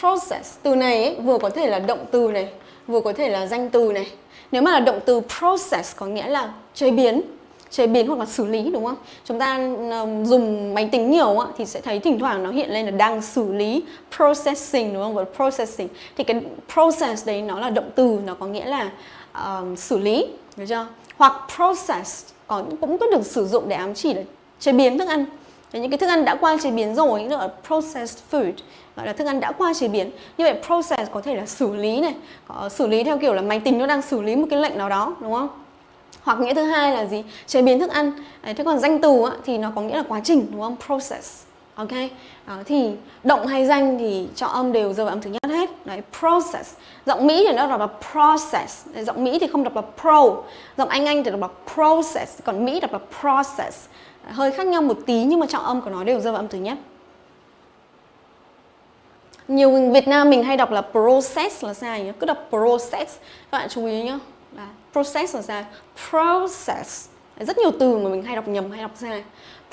Process Từ này ấy, vừa có thể là động từ này Vừa có thể là danh từ này. Nếu mà là động từ process có nghĩa là chế biến chế biến hoặc là xử lý đúng không? Chúng ta dùng máy tính nhiều thì sẽ thấy thỉnh thoảng nó hiện lên là đang xử lý processing đúng không? Và processing thì cái process đấy nó là động từ nó có nghĩa là uh, xử lý được chưa? Hoặc process có cũng có được sử dụng để ám chỉ là chế biến thức ăn. Đấy, những cái thức ăn đã qua chế biến rồi nữa là processed food gọi là thức ăn đã qua chế biến. Như vậy process có thể là xử lý này có xử lý theo kiểu là máy tính nó đang xử lý một cái lệnh nào đó đúng không? Hoặc nghĩa thứ hai là gì? Chế biến thức ăn. Đấy, thế còn danh từ á, thì nó có nghĩa là quá trình đúng không? Process. Ok? Đó, thì động hay danh thì cho âm đều rơi vào âm thứ nhất hết. Đấy process. Giọng mỹ thì nó đọc là process. Đấy, giọng mỹ thì không đọc là pro. Giọng anh anh thì đọc là process. Còn mỹ đọc là process. Đấy, hơi khác nhau một tí nhưng mà trọng âm của nó đều rơi vào âm thứ nhất nhiều Việt Nam mình hay đọc là process là sai nhá. Cứ đọc process. Các bạn chú ý nhá. Là process là sai. Process. Rất nhiều từ mà mình hay đọc nhầm hay đọc sai.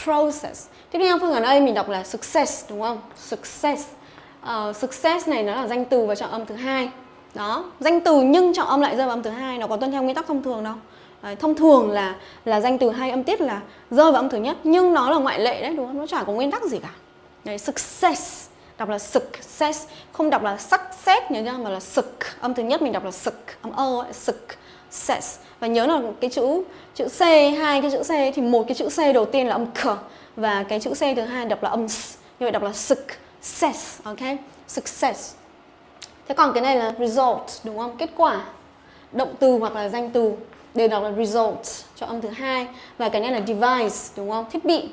Process. Tiếp theo phương án A mình đọc là success đúng không? Success. Uh, success này nó là danh từ và trọng âm thứ hai. Đó. Danh từ nhưng trọng âm lại rơi vào âm thứ hai nó có tuân theo nguyên tắc thông thường đâu. Đấy, thông thường là là danh từ hai âm tiết là rơi vào âm thứ nhất. Nhưng nó là ngoại lệ đấy đúng không? Nó chả có nguyên tắc gì cả. Đấy, success đọc là success không đọc là success nhớ nhá, mà là sực. Âm thứ nhất mình đọc là sực. Âm ơ success và nhớ là cái chữ chữ C, hai cái chữ C thì một cái chữ C đầu tiên là âm k và cái chữ C thứ hai đọc là âm s. Như vậy đọc là success ok? Success thế còn cái này là result, đúng không? Kết quả. Động từ hoặc là danh từ. Đều đọc là result cho âm thứ hai. Và cái này là device, đúng không? Thiết bị.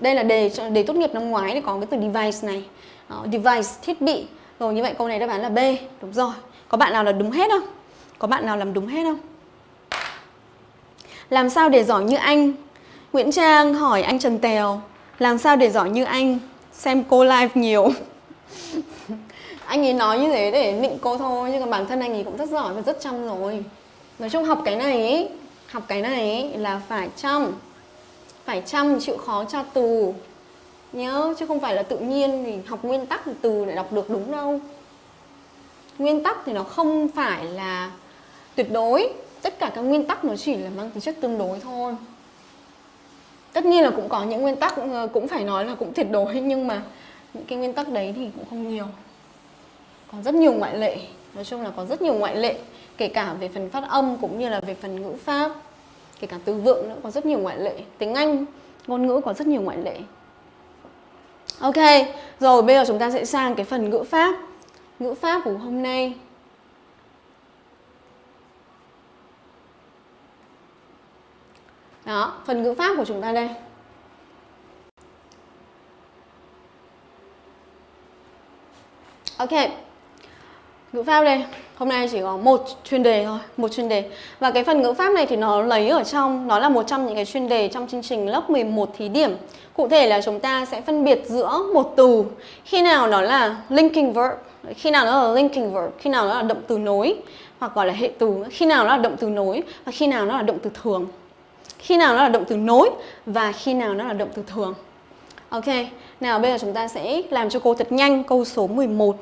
Đây là đề đề tốt nghiệp năm ngoái, thì có cái từ device này. Ờ, device thiết bị. Rồi như vậy câu này đáp án là B. Đúng rồi. Có bạn nào là đúng hết không? Có bạn nào làm đúng hết không? Làm sao để giỏi như anh? Nguyễn Trang hỏi anh Trần Tèo. Làm sao để giỏi như anh? Xem cô live nhiều. Anh ấy nói như thế để định cô thôi Nhưng mà bản thân anh ấy cũng rất giỏi và rất chăm rồi. Nói chung học cái này ấy, Học cái này ấy là phải chăm. Phải chăm chịu khó tra tù. Nhớ, chứ không phải là tự nhiên thì học nguyên tắc thì từ để đọc được đúng đâu. Nguyên tắc thì nó không phải là tuyệt đối. Tất cả các nguyên tắc nó chỉ là mang tính chất tương đối thôi. Tất nhiên là cũng có những nguyên tắc ờ, cũng phải nói là cũng tuyệt đối, nhưng mà những cái nguyên tắc đấy thì cũng không nhiều. Còn rất nhiều ngoại lệ. Nói chung là có rất nhiều ngoại lệ, kể cả về phần phát âm cũng như là về phần ngữ pháp. Kể cả từ vựng nữa, có rất nhiều ngoại lệ. Tiếng anh, ngôn ngữ có rất nhiều ngoại lệ ok rồi bây giờ chúng ta sẽ sang cái phần ngữ pháp ngữ pháp của hôm nay Đó, phần ngữ pháp của chúng ta đây. Ok. Ngữ pháp đây, hôm nay chỉ có một chuyên đề thôi, một chuyên đề. Và cái phần ngữ pháp này thì nó lấy ở trong, nó là một trong những cái chuyên đề trong chương trình lớp 11 thí điểm. Cụ thể là chúng ta sẽ phân biệt giữa một từ khi nào nó là linking verb, khi nào nó là linking verb, khi nào nó là động từ nối hoặc gọi là hệ từ, khi nào nó là động từ nối và khi nào nó là động từ thường khi nào nó là động từ nối và khi nào nó là động từ thường. Ok, nào bây giờ chúng ta sẽ làm cho cô thật nhanh câu số 11.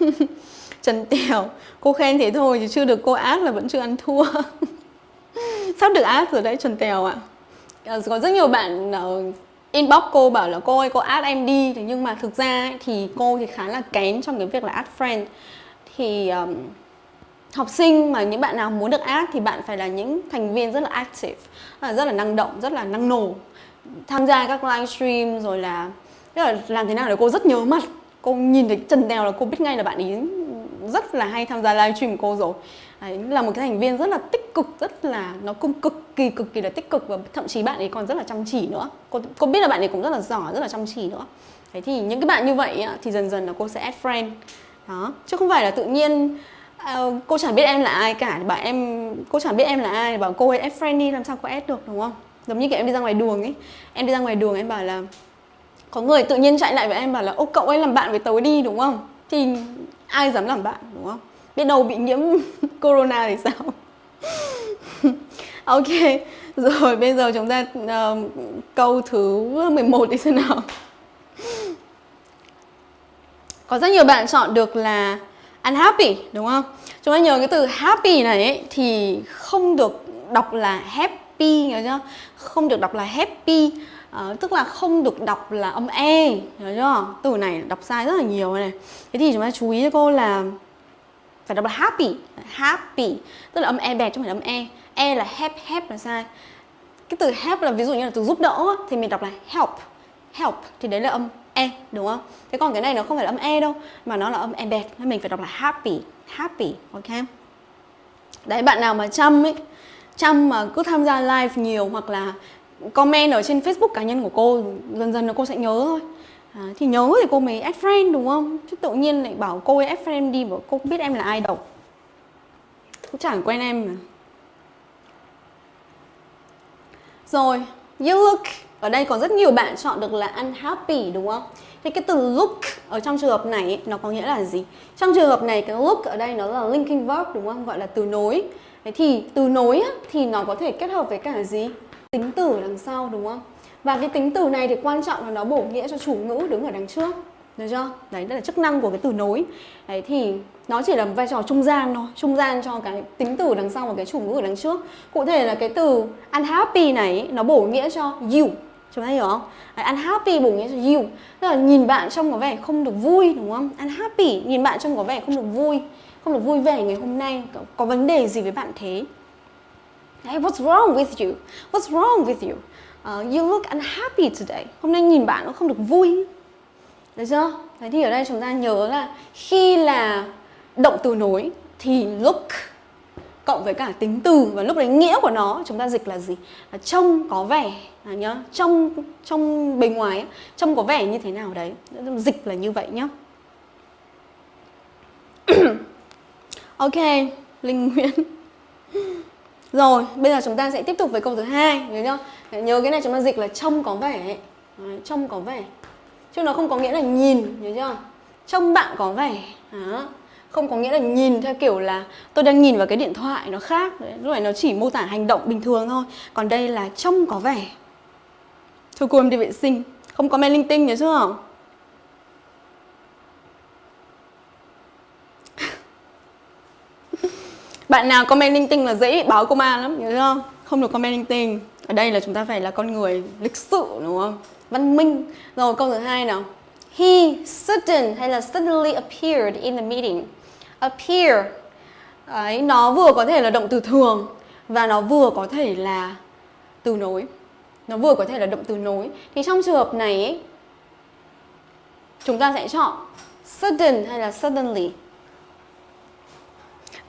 Trần Tèo, cô khen thế thôi chứ chưa được cô ác là vẫn chưa ăn thua. Sắp được ác rồi đấy Trần Tèo ạ. À. Có rất nhiều bạn ờ, inbox cô bảo là cô ơi cô add em đi thế nhưng mà thực ra thì cô thì khá là kén trong cái việc là add friend thì um, học sinh mà những bạn nào muốn được add thì bạn phải là những thành viên rất là active à, rất là năng động rất là năng nổ tham gia các livestream rồi là là làm thế nào để cô rất nhớ mặt cô nhìn thấy trần đèo là cô biết ngay là bạn ấy rất là hay tham gia livestream của cô rồi. Đấy, là một cái thành viên rất là tích cực rất là nó cũng cực kỳ cực kỳ là tích cực và thậm chí bạn ấy còn rất là chăm chỉ nữa. Cô cô biết là bạn ấy cũng rất là giỏi rất là chăm chỉ nữa. Thế thì những cái bạn như vậy thì dần dần là cô sẽ add friend. Đó chứ không phải là tự nhiên uh, cô chẳng biết em là ai cả. Bảo em cô chẳng biết em là ai bảo cô ấy add friend đi làm sao cô add được đúng không? Giống như kiểu em đi ra ngoài đường ấy. Em đi ra ngoài đường em bảo là có người tự nhiên chạy lại với em bảo là ô cậu ấy làm bạn với tớ đi đúng không? Thì ai dám làm bạn đúng không? Biết đâu bị nhiễm corona thì sao? Ok rồi bây giờ chúng ta uh, câu thứ 11 đi xem nào. Có rất nhiều bạn chọn được là unhappy đúng không? Chúng ta nhớ cái từ happy này ấy, thì không được đọc là happy nhớ chưa? Không được đọc là happy Ờ, tức là không được đọc là âm e hiểu chưa? Từ này đọc sai rất là nhiều này thế thì chúng ta chú ý cho cô là phải đọc là happy. Happy, tức là âm e bẹt chứ không phải âm e. E là help help là sai. Cái từ help là ví dụ như là từ giúp đỡ thì mình đọc là help. Help thì đấy là âm e đúng không? Thế còn cái này nó không phải là âm e đâu, mà nó là âm e bẹt nên mình phải đọc là happy happy, ok? Đấy, bạn nào mà chăm ấy, chăm mà cứ tham gia live nhiều hoặc là comment ở trên facebook cá nhân của cô dần dần là cô sẽ nhớ thôi. À, thì nhớ thì cô mới add friend đúng không? Chứ tự nhiên lại bảo cô ấy add friend đi bảo cô không biết em là ai đâu. Cũng chẳng quen em mà. Rồi you look. Ở đây có rất nhiều bạn chọn được là unhappy đúng không? Thì cái từ look ở trong trường hợp này ấy, nó có nghĩa là gì? Trong trường hợp này cái look ở đây nó là linking verb đúng không? Gọi là từ nối. Thế thì từ nối á, thì nó có thể kết hợp với cả gì? Tính từ đằng sau đúng không? Và cái tính từ này thì quan trọng là nó bổ nghĩa cho chủ ngữ đứng ở đằng trước được chưa? Đấy đây là chức năng của cái từ nối. Đấy thì nó chỉ là vai trò trung gian thôi trung gian cho cái tính từ đằng sau và cái chủ ngữ ở đằng trước. Cụ thể là cái từ unhappy này nó bổ nghĩa cho you chúng ta hiểu không? Đấy, unhappy bổ nghĩa cho you. Tức là nhìn bạn trông có vẻ không được vui đúng không? Unhappy nhìn bạn trông có vẻ không được vui không được vui vẻ ngày hôm nay. Có, có vấn đề gì với bạn thế? Hey, what's wrong with you? What's wrong with you? Uh, you look unhappy today. Hôm nay nhìn bạn nó không được vui. Được chưa? Thế thì ở đây chúng ta nhớ là khi là động từ nối thì look cộng với cả tính từ và lúc đấy nghĩa của nó chúng ta dịch là gì? Là trông có vẻ là nhớ trông trong bề ngoài trông có vẻ như thế nào đấy. Dịch là như vậy nhá. ok, Linh Nguyễn. Rồi, bây giờ chúng ta sẽ tiếp tục với câu thứ hai, nhớ không Nhớ cái này chúng ta dịch là trông có vẻ, Đấy, trông có vẻ. Chứ nó không có nghĩa là nhìn, nhớ chưa? Trông bạn có vẻ. Đó. Không có nghĩa là nhìn theo kiểu là tôi đang nhìn vào cái điện thoại nó khác. Đấy, lúc này nó chỉ mô tả hành động bình thường thôi. Còn đây là trông có vẻ. Thôi cô em đi vệ sinh, không có men linh tinh nhớ chưa? Bạn nào comment linh tinh là dễ báo công an lắm, nhớ không? Không được comment linh tinh. Ở đây là chúng ta phải là con người lịch sự đúng không? Văn minh. Rồi câu thứ hai nào. He sudden hay là suddenly appeared in the meeting. Appear. Đấy, nó vừa có thể là động từ thường và nó vừa có thể là từ nối. Nó vừa có thể là động từ nối. Thì trong trường hợp này ấy, chúng ta sẽ chọn sudden hay là suddenly.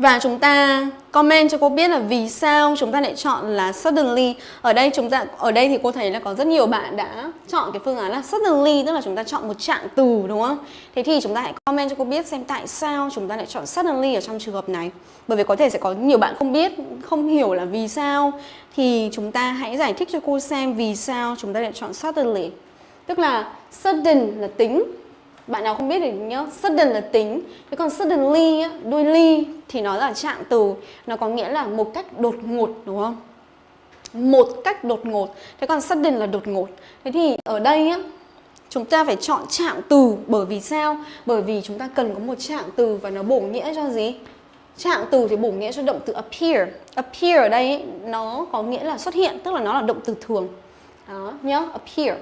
Và chúng ta comment cho cô biết là vì sao chúng ta lại chọn là suddenly. Ở đây chúng ta ở đây thì cô thấy là có rất nhiều bạn đã chọn cái phương án là suddenly tức là chúng ta chọn một trạng từ đúng không? Thế thì chúng ta hãy comment cho cô biết xem tại sao chúng ta lại chọn suddenly ở trong trường hợp này. Bởi vì có thể sẽ có nhiều bạn không biết, không hiểu là vì sao thì chúng ta hãy giải thích cho cô xem vì sao chúng ta lại chọn suddenly. Tức là sudden là tính bạn nào không biết thì nhớ sudden là tính. Thế còn suddenly đuôi ly thì nó là trạng từ. Nó có nghĩa là một cách đột ngột đúng không? Một cách đột ngột. Thế còn sudden là đột ngột. Thế thì ở đây á chúng ta phải chọn trạng từ. Bởi vì sao? Bởi vì chúng ta cần có một trạng từ và nó bổ nghĩa cho gì? Trạng từ thì bổ nghĩa cho động từ appear. Appear ở đây ấy, nó có nghĩa là xuất hiện tức là nó là động từ thường. Đó nhớ appear.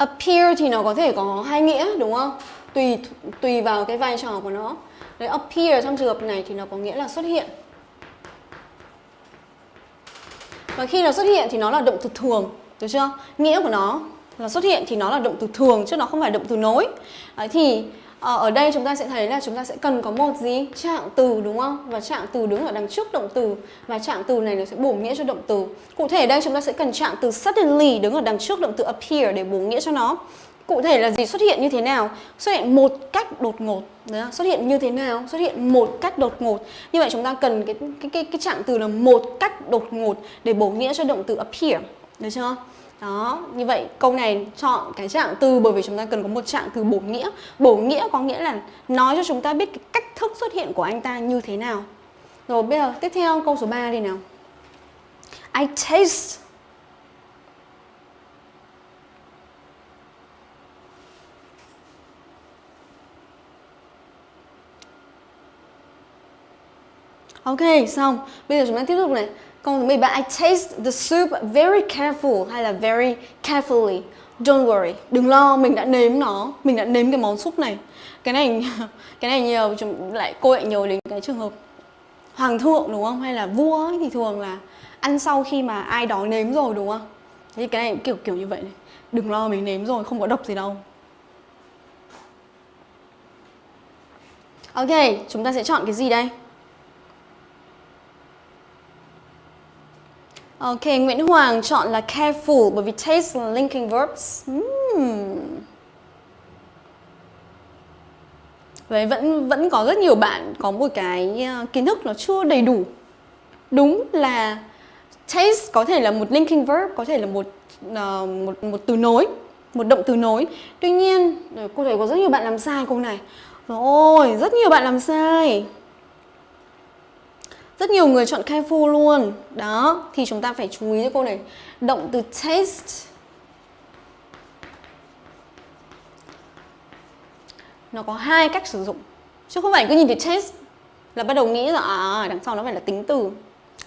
Appear thì nó có thể có hai nghĩa đúng không? Tùy tùy vào cái vai trò của nó. Đấy appear trong trường hợp này thì nó có nghĩa là xuất hiện. Và khi nó xuất hiện thì nó là động từ thường được chưa? Nghĩa của nó là xuất hiện thì nó là động từ thường chứ nó không phải động từ nối. Đấy, thì Ờ, ở đây chúng ta sẽ thấy là chúng ta sẽ cần có một gì? Trạng từ đúng không? Và trạng từ đứng ở đằng trước động từ. Và trạng từ này nó sẽ bổ nghĩa cho động từ. Cụ thể đây chúng ta sẽ cần trạng từ suddenly đứng ở đằng trước động từ appear để bổ nghĩa cho nó. Cụ thể là gì? Xuất hiện như thế nào? Xuất hiện một cách đột ngột. Đấy, xuất hiện như thế nào? Xuất hiện một cách đột ngột. Như vậy chúng ta cần cái cái cái, cái trạng từ là một cách đột ngột để bổ nghĩa cho động từ appear. Được chưa? Đó như vậy câu này chọn cái trạng từ bởi vì chúng ta cần có một trạng từ bổ nghĩa bổ nghĩa có nghĩa là nói cho chúng ta biết cái cách thức xuất hiện của anh ta như thế nào rồi bây giờ tiếp theo câu số 3 đi nào I taste Ok, xong. Bây giờ chúng ta tiếp tục này. Câu thứ 13. I taste the soup very careful hay là very carefully. Don't worry. Đừng lo, mình đã nếm nó. Mình đã nếm cái món súp này. Cái này cái này nhiều chúng lại cô lại nhớ đến cái trường hợp hoàng thượng đúng không? Hay là vua ấy, thì thường là ăn sau khi mà ai đó nếm rồi đúng không? Thì cái này kiểu kiểu như vậy này. Đừng lo mình nếm rồi, không có độc gì đâu. Ok, chúng ta sẽ chọn cái gì đây? Ok, Nguyễn Hoàng chọn là careful bởi vì taste là linking verbs. Hmm. Vậy vẫn vẫn có rất nhiều bạn có một cái ờ, kiến thức nó chưa đầy đủ. Đúng là taste có thể là một linking verb, có thể là một uh, một một từ nối, một động từ nối. Tuy nhiên, ờ, cô thấy có rất nhiều bạn làm sai câu này. Rồi, rất nhiều bạn làm sai. Rất nhiều người chọn careful luôn. Đó, thì chúng ta phải chú ý cho cô này. Động từ taste. Nó có hai cách sử dụng. Chứ không phải cứ nhìn thấy taste Là bắt đầu nghĩ là à, à, đằng sau nó phải là tính từ.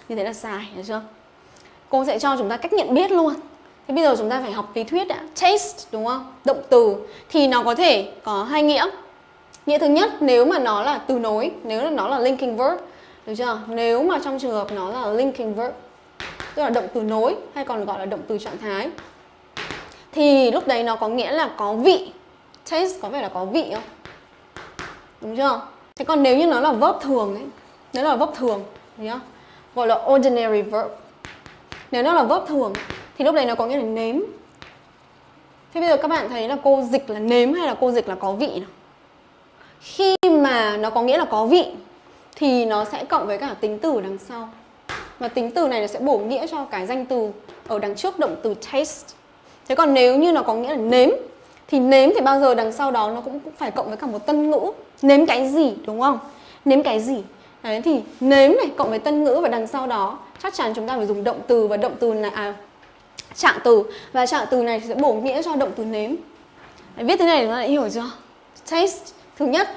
Như thế là sai, hiểu chưa? Cô sẽ cho chúng ta cách nhận biết luôn. Thế bây giờ chúng ta phải học lý thuyết đã. Taste, đúng không? Động từ. Thì nó có thể có hai nghĩa. Nghĩa thứ nhất, nếu mà nó là từ nối Nếu là nó là linking verb được chưa? Nếu mà trong trường hợp nó là linking verb, Tức là động từ nối hay còn gọi là động từ trạng thái, Thì lúc đấy nó có nghĩa là có vị Taste có vẻ là có vị không? Đúng chưa? Thế còn nếu như nó là verb thường ấy, Nếu là verb thường Thấy không? Gọi là ordinary verb Nếu nó là verb thường, Thì lúc đấy nó có nghĩa là nếm Thế bây giờ các bạn thấy là cô dịch là nếm hay là cô dịch là có vị nào? Khi mà nó có nghĩa là có vị thì nó sẽ cộng với cả tính từ đằng sau. Và tính từ này nó sẽ bổ nghĩa cho cái danh từ ở đằng trước động từ taste. Thế còn nếu như nó có nghĩa là nếm thì nếm thì bao giờ đằng sau đó nó cũng phải cộng với cả một tân ngữ. Nếm cái gì đúng không? Nếm cái gì? Đấy thì nếm này cộng với tân ngữ và đằng sau đó chắc chắn chúng ta phải dùng động từ và động từ là à, trạng từ. Và trạng từ này sẽ bổ nghĩa cho động từ nếm. Đấy, viết thế này nó lại hiểu chưa? Taste thứ nhất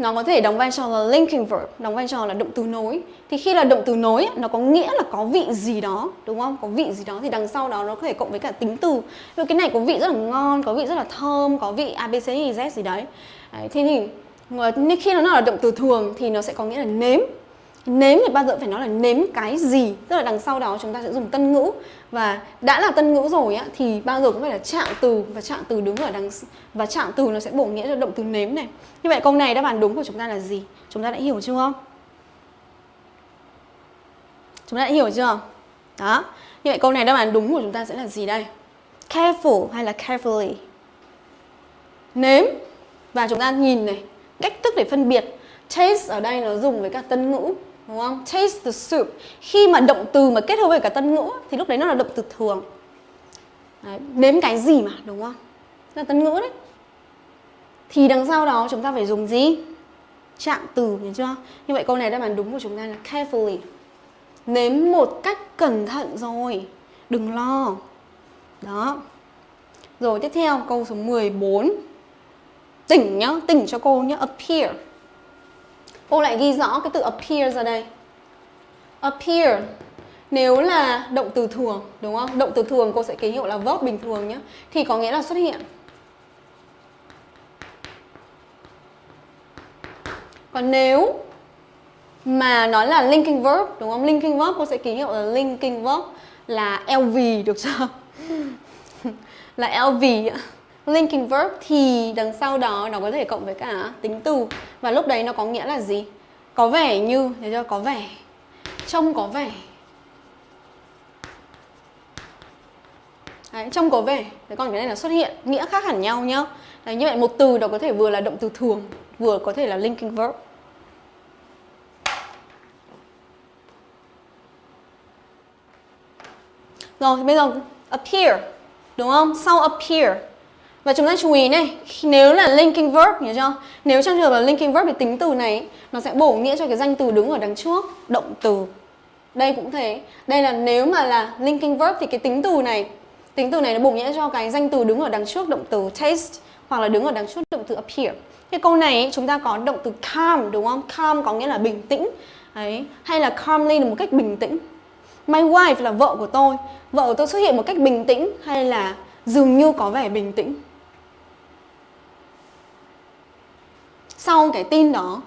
nó có thể đóng vai trò là linking verb, đóng vai trò là động từ nối. Thì khi là động từ nối nó có nghĩa là có vị gì đó, đúng không? Có vị gì đó thì đằng sau đó nó có thể cộng với cả tính từ. Rồi cái này có vị rất là ngon, có vị rất là thơm, có vị ABC Z gì đấy. đấy thế thì khi nó là động từ thường thì nó sẽ có nghĩa là nếm Nếm thì bao giờ phải nói là nếm cái gì. Tức là đằng sau đó chúng ta sẽ dùng tân ngữ. Và đã là tân ngữ rồi á, Thì bao giờ cũng phải là trạng từ. Và trạng từ đứng ở đằng Và trạng từ nó sẽ bổ nghĩa cho động từ nếm này. Như vậy câu này đáp án đúng của chúng ta là gì? Chúng ta đã hiểu chưa? Không? Chúng ta đã hiểu chưa? Đó. Như vậy câu này đáp án đúng của chúng ta sẽ là gì đây? Careful hay là carefully? Nếm. Và chúng ta nhìn này, Cách thức để phân biệt. Taste ở đây nó dùng với cả tân ngữ đúng không? Taste the soup. Khi mà động từ mà kết hợp với cả tân ngữ thì lúc đấy nó là động từ thường. Đấy, nếm cái gì mà đúng không? Là tân ngữ đấy. Thì đằng sau đó chúng ta phải dùng gì? Trạng từ, hiểu chưa? Như vậy câu này đáp án đúng của chúng ta là carefully. Nếm một cách cẩn thận rồi. Đừng lo. Đó. Rồi tiếp theo câu số 14. Tỉnh nhá, tỉnh cho cô nhá, appear. Cô lại ghi rõ cái từ appear ra đây. Appear nếu là động từ thường, đúng không? Động từ thường cô sẽ ký hiệu là verb bình thường nhé. Thì có nghĩa là xuất hiện. Còn nếu mà nói là linking verb, đúng không? Linking verb cô sẽ ký hiệu là linking verb là LV được chưa? là LV linking verb thì đằng sau đó nó có thể cộng với cả tính từ. Và lúc đấy nó có nghĩa là gì? Có vẻ như, thấy chưa? Có vẻ. Trông có vẻ. Đấy, trông có vẻ. Thế còn cái này là xuất hiện nghĩa khác hẳn nhau nhá. Đấy, như vậy một từ nó có thể vừa là động từ thường vừa có thể là linking verb. Rồi bây giờ appear đúng không? Sau appear và chúng ta chú ý này, nếu là linking verb nhớ chưa? Nếu trong trường hợp là linking verb thì tính từ này, nó sẽ bổ nghĩa cho cái danh từ đứng ở đằng trước, động từ. Đây cũng thế. Đây là nếu mà là linking verb thì cái tính từ này, tính từ này nó bổ nghĩa cho cái danh từ đứng ở đằng trước, động từ taste, hoặc là đứng ở đằng trước, động từ appear. Cái câu này chúng ta có động từ calm, đúng không? Calm có nghĩa là bình tĩnh. Đấy. hay là calmly là một cách bình tĩnh. My wife là vợ của tôi. Vợ của tôi xuất hiện một cách bình tĩnh, hay là dường như có vẻ bình tĩnh? Sau cái tin đó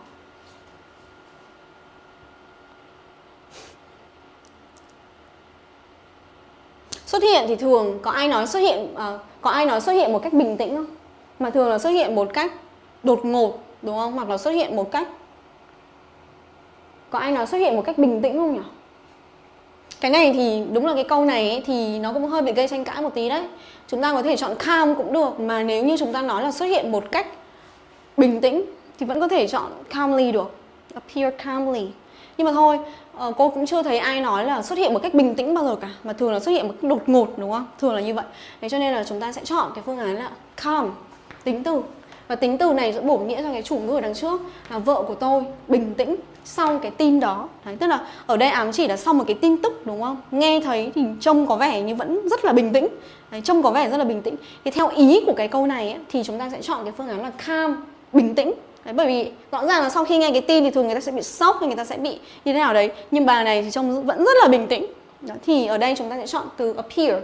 xuất hiện thì thường có ai nói xuất hiện à, có ai nói xuất hiện một cách bình tĩnh không? Mà thường là xuất hiện một cách đột ngột đúng không? Hoặc là xuất hiện một cách có ai nói xuất hiện một cách bình tĩnh không nhỉ? Cái này thì đúng là cái câu này ấy, thì nó cũng hơi bị gây tranh cãi một tí đấy. Chúng ta có thể chọn calm cũng được mà nếu như chúng ta nói là xuất hiện một cách bình tĩnh thì vẫn có thể chọn calmly được appear calmly. Nhưng mà thôi ờ, cô cũng chưa thấy ai nói là xuất hiện một cách bình tĩnh bao giờ cả mà thường là xuất hiện một cách đột ngột đúng không? Thường là như vậy. Thế cho nên là chúng ta sẽ chọn cái phương án là calm tính từ. Và tính từ này sẽ bổ nghĩa cho cái chủ ngữ ở đằng trước là vợ của tôi bình tĩnh sau cái tin đó. Đấy, tức là ở đây ám chỉ là sau một cái tin tức đúng không? Nghe thấy thì trông có vẻ như vẫn rất là bình tĩnh. Đấy, trông có vẻ rất là bình tĩnh. Thì theo ý của cái câu này ấy, thì chúng ta sẽ chọn cái phương án là calm bình tĩnh. Đấy, bởi vì rõ ràng là sau khi nghe cái tin thì thường người ta sẽ bị sốc hay người ta sẽ bị như thế nào đấy. Nhưng bà này thì trông vẫn rất là bình tĩnh. Đó, thì ở đây chúng ta sẽ chọn từ appear.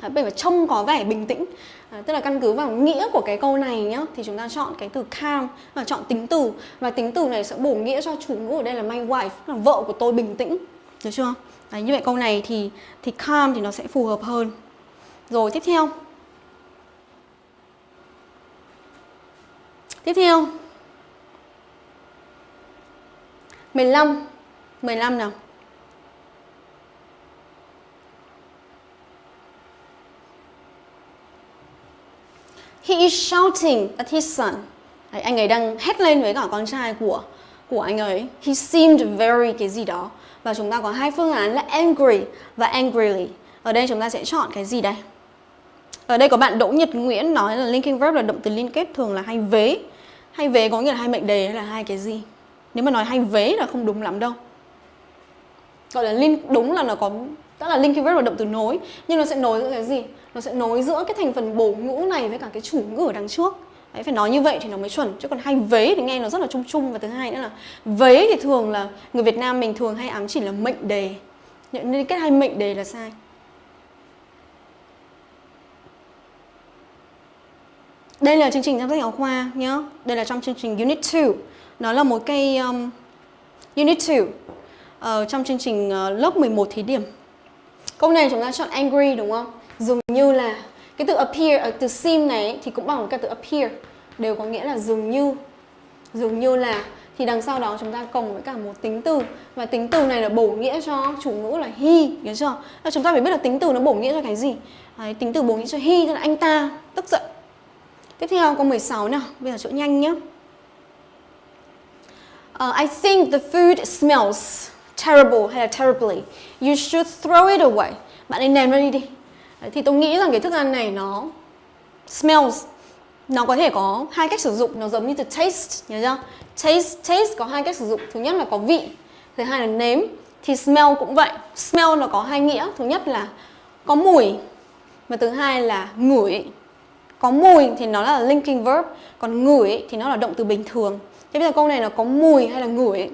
Đấy, bởi vì trông có vẻ bình tĩnh. À, tức là căn cứ vào nghĩa của cái câu này nhá thì chúng ta chọn cái từ calm và chọn tính từ. Và tính từ này sẽ bổ nghĩa cho chủ ngữ ở đây là my wife là vợ của tôi bình tĩnh. Được chưa? Đấy, như vậy câu này thì thì calm thì nó sẽ phù hợp hơn. Rồi tiếp theo. Tiếp theo. 15 15 nào He is shouting at his son. Đấy, anh ấy đang hét lên với cả con trai của của anh ấy. He seemed very cái gì đó. Và chúng ta có hai phương án là angry và angrily. Ở đây chúng ta sẽ chọn cái gì đây? Ở đây có bạn Đỗ Nhật Nguyễn nói là linking verb là động từ liên kết thường là hay vế. Hay vế có nghĩa là hai mệnh đề hay là hai cái gì? Nếu mà nói hay vế là không đúng lắm đâu. Gọi là link đúng là nó có tức là linking verb là động từ nối. Nhưng nó sẽ nối giữa cái gì? nó sẽ nối giữa cái thành phần bổ ngữ này với cả cái chủ ngữ ở đằng trước. Đấy, phải nói như vậy thì nó mới chuẩn. Chứ còn hay vế thì nghe nó rất là chung chung. Và thứ hai nữa là vế thì thường là người Việt Nam mình thường hay ám chỉ là mệnh đề. Nên kết hai mệnh đề là sai. Đây là chương trình trong sách giáo khoa nhá. Đây là trong chương trình Unit 2 nó là một cái um, Unit 2 uh, ờ, trong chương trình uh, lớp 11 thí điểm. Câu này chúng ta chọn angry đúng không? Dường như là cái từ appear ờ, từ seem này thì cũng bằng cái từ appear. Đều có nghĩa là dường như dường như là. Thì đằng sau đó chúng ta cộng với cả một tính từ. Và tính từ này là bổ nghĩa cho chủ ngữ là he nhớ chưa? Là chúng ta phải biết là tính từ nó bổ nghĩa cho cái gì? Đấy, tính từ bổ nghĩa cho he tức là anh ta. Tức giận. Tiếp theo câu 16 nào. Bây giờ chỗ nhanh nhé uh, I think the food smells terrible hay là terribly. You should throw it away. Bạn ấy ném nó đi đi. Đấy, thì tôi nghĩ rằng cái thức ăn này nó smells nó có thể có hai cách sử dụng. Nó giống như từ taste nhớ chưa? Taste taste có hai cách sử dụng. Thứ nhất là có vị thứ hai là nếm. Thì smell cũng vậy. Smell nó có hai nghĩa. Thứ nhất là có mùi và thứ hai là ngửi. Có mùi thì nó là linking verb còn ngửi thì nó là động từ bình thường thế bây giờ câu này là có mùi hay là ngửi?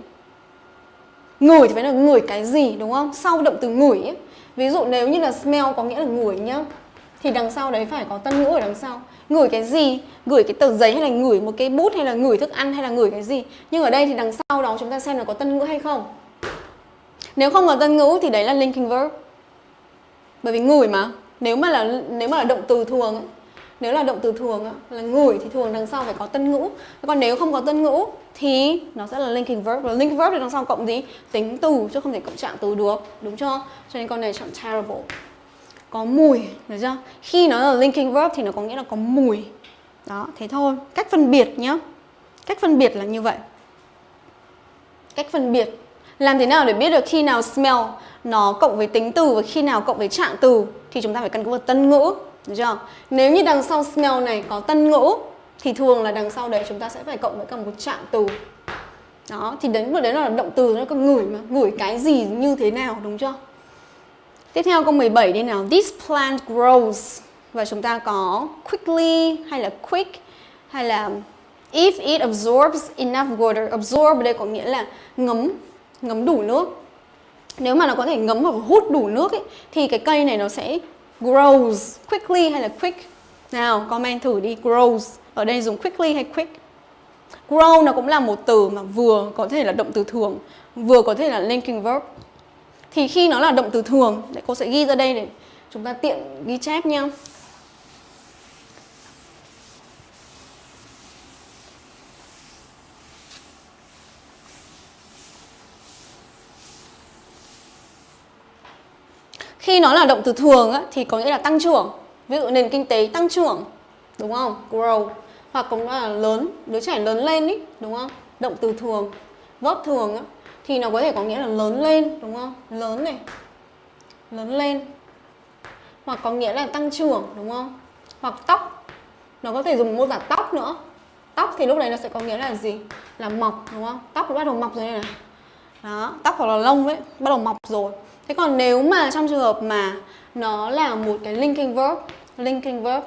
Ngửi thì phải là ngửi cái gì đúng không? Sau động từ ngửi ấy, ví dụ nếu như là smell có nghĩa là ngửi nhá thì đằng sau đấy phải có tân ngữ ở đằng sau. Ngửi cái gì? Gửi cái tờ giấy hay là ngửi một cái bút hay là ngửi thức ăn hay là ngửi cái gì? Nhưng ở đây thì đằng sau đó chúng ta xem là có tân ngữ hay không. Nếu không có tân ngữ thì đấy là linking verb. Bởi vì ngửi mà. Nếu mà là nếu mà là động từ thường ấy, nếu là động từ thường là ngửi thì thường đằng sau phải có tân ngữ. Còn nếu không có tân ngữ thì nó sẽ là linking verb. Và linking verb thì đằng sau cộng gì? Tính từ, chứ không thể cộng trạng từ được. Đúng chưa? Cho nên con này chọn terrible. Có mùi, được chưa? Khi nó là linking verb thì nó có nghĩa là có mùi. Đó, thế thôi. Cách phân biệt nhá. Cách phân biệt là như vậy. Cách phân biệt. Làm thế nào để biết được khi nào smell nó cộng với tính từ và khi nào cộng với trạng từ? Thì chúng ta phải căn cứ vào tân ngữ được chưa? Nếu như đằng sau smell này có tân ngữ thì thường là đằng sau đấy chúng ta sẽ phải cộng với cả một trạng từ. Đó thì đến một đấy là động từ nó có ngửi mà ngửi cái gì như thế nào đúng chưa? Tiếp theo câu 17 đi nào. This plant grows. Và chúng ta có quickly hay là quick hay là if it absorbs enough water. Absorb đây có nghĩa là ngấm ngấm đủ nước. Nếu mà nó có thể ngấm hoặc hút đủ nước ấy, thì cái cây này nó sẽ grows quickly hay là quick? Nào, comment thử đi, grows. Ở đây dùng quickly hay quick? Grow nó cũng là một từ mà vừa có thể là động từ thường, vừa có thể là linking verb. Thì khi nó là động từ thường cô sẽ ghi ra đây để chúng ta tiện ghi chép nha Khi nó là động từ thường á, thì có nghĩa là tăng trưởng Ví dụ nền kinh tế tăng trưởng Đúng không? Grow Hoặc cũng là lớn, đứa trẻ lớn lên ý Đúng không? Động từ thường Verb thường á, thì nó có thể có nghĩa là lớn lên Đúng không? Lớn này Lớn lên Hoặc có nghĩa là tăng trưởng đúng không? Hoặc tóc Nó có thể dùng mô tả tóc nữa Tóc thì lúc đấy nó sẽ có nghĩa là gì? Là mọc đúng không? Tóc bắt đầu mọc rồi này, này đó, tóc hoặc là lông ấy Bắt đầu mọc rồi Thế còn nếu mà trong trường hợp mà nó là một cái linking verb, linking verb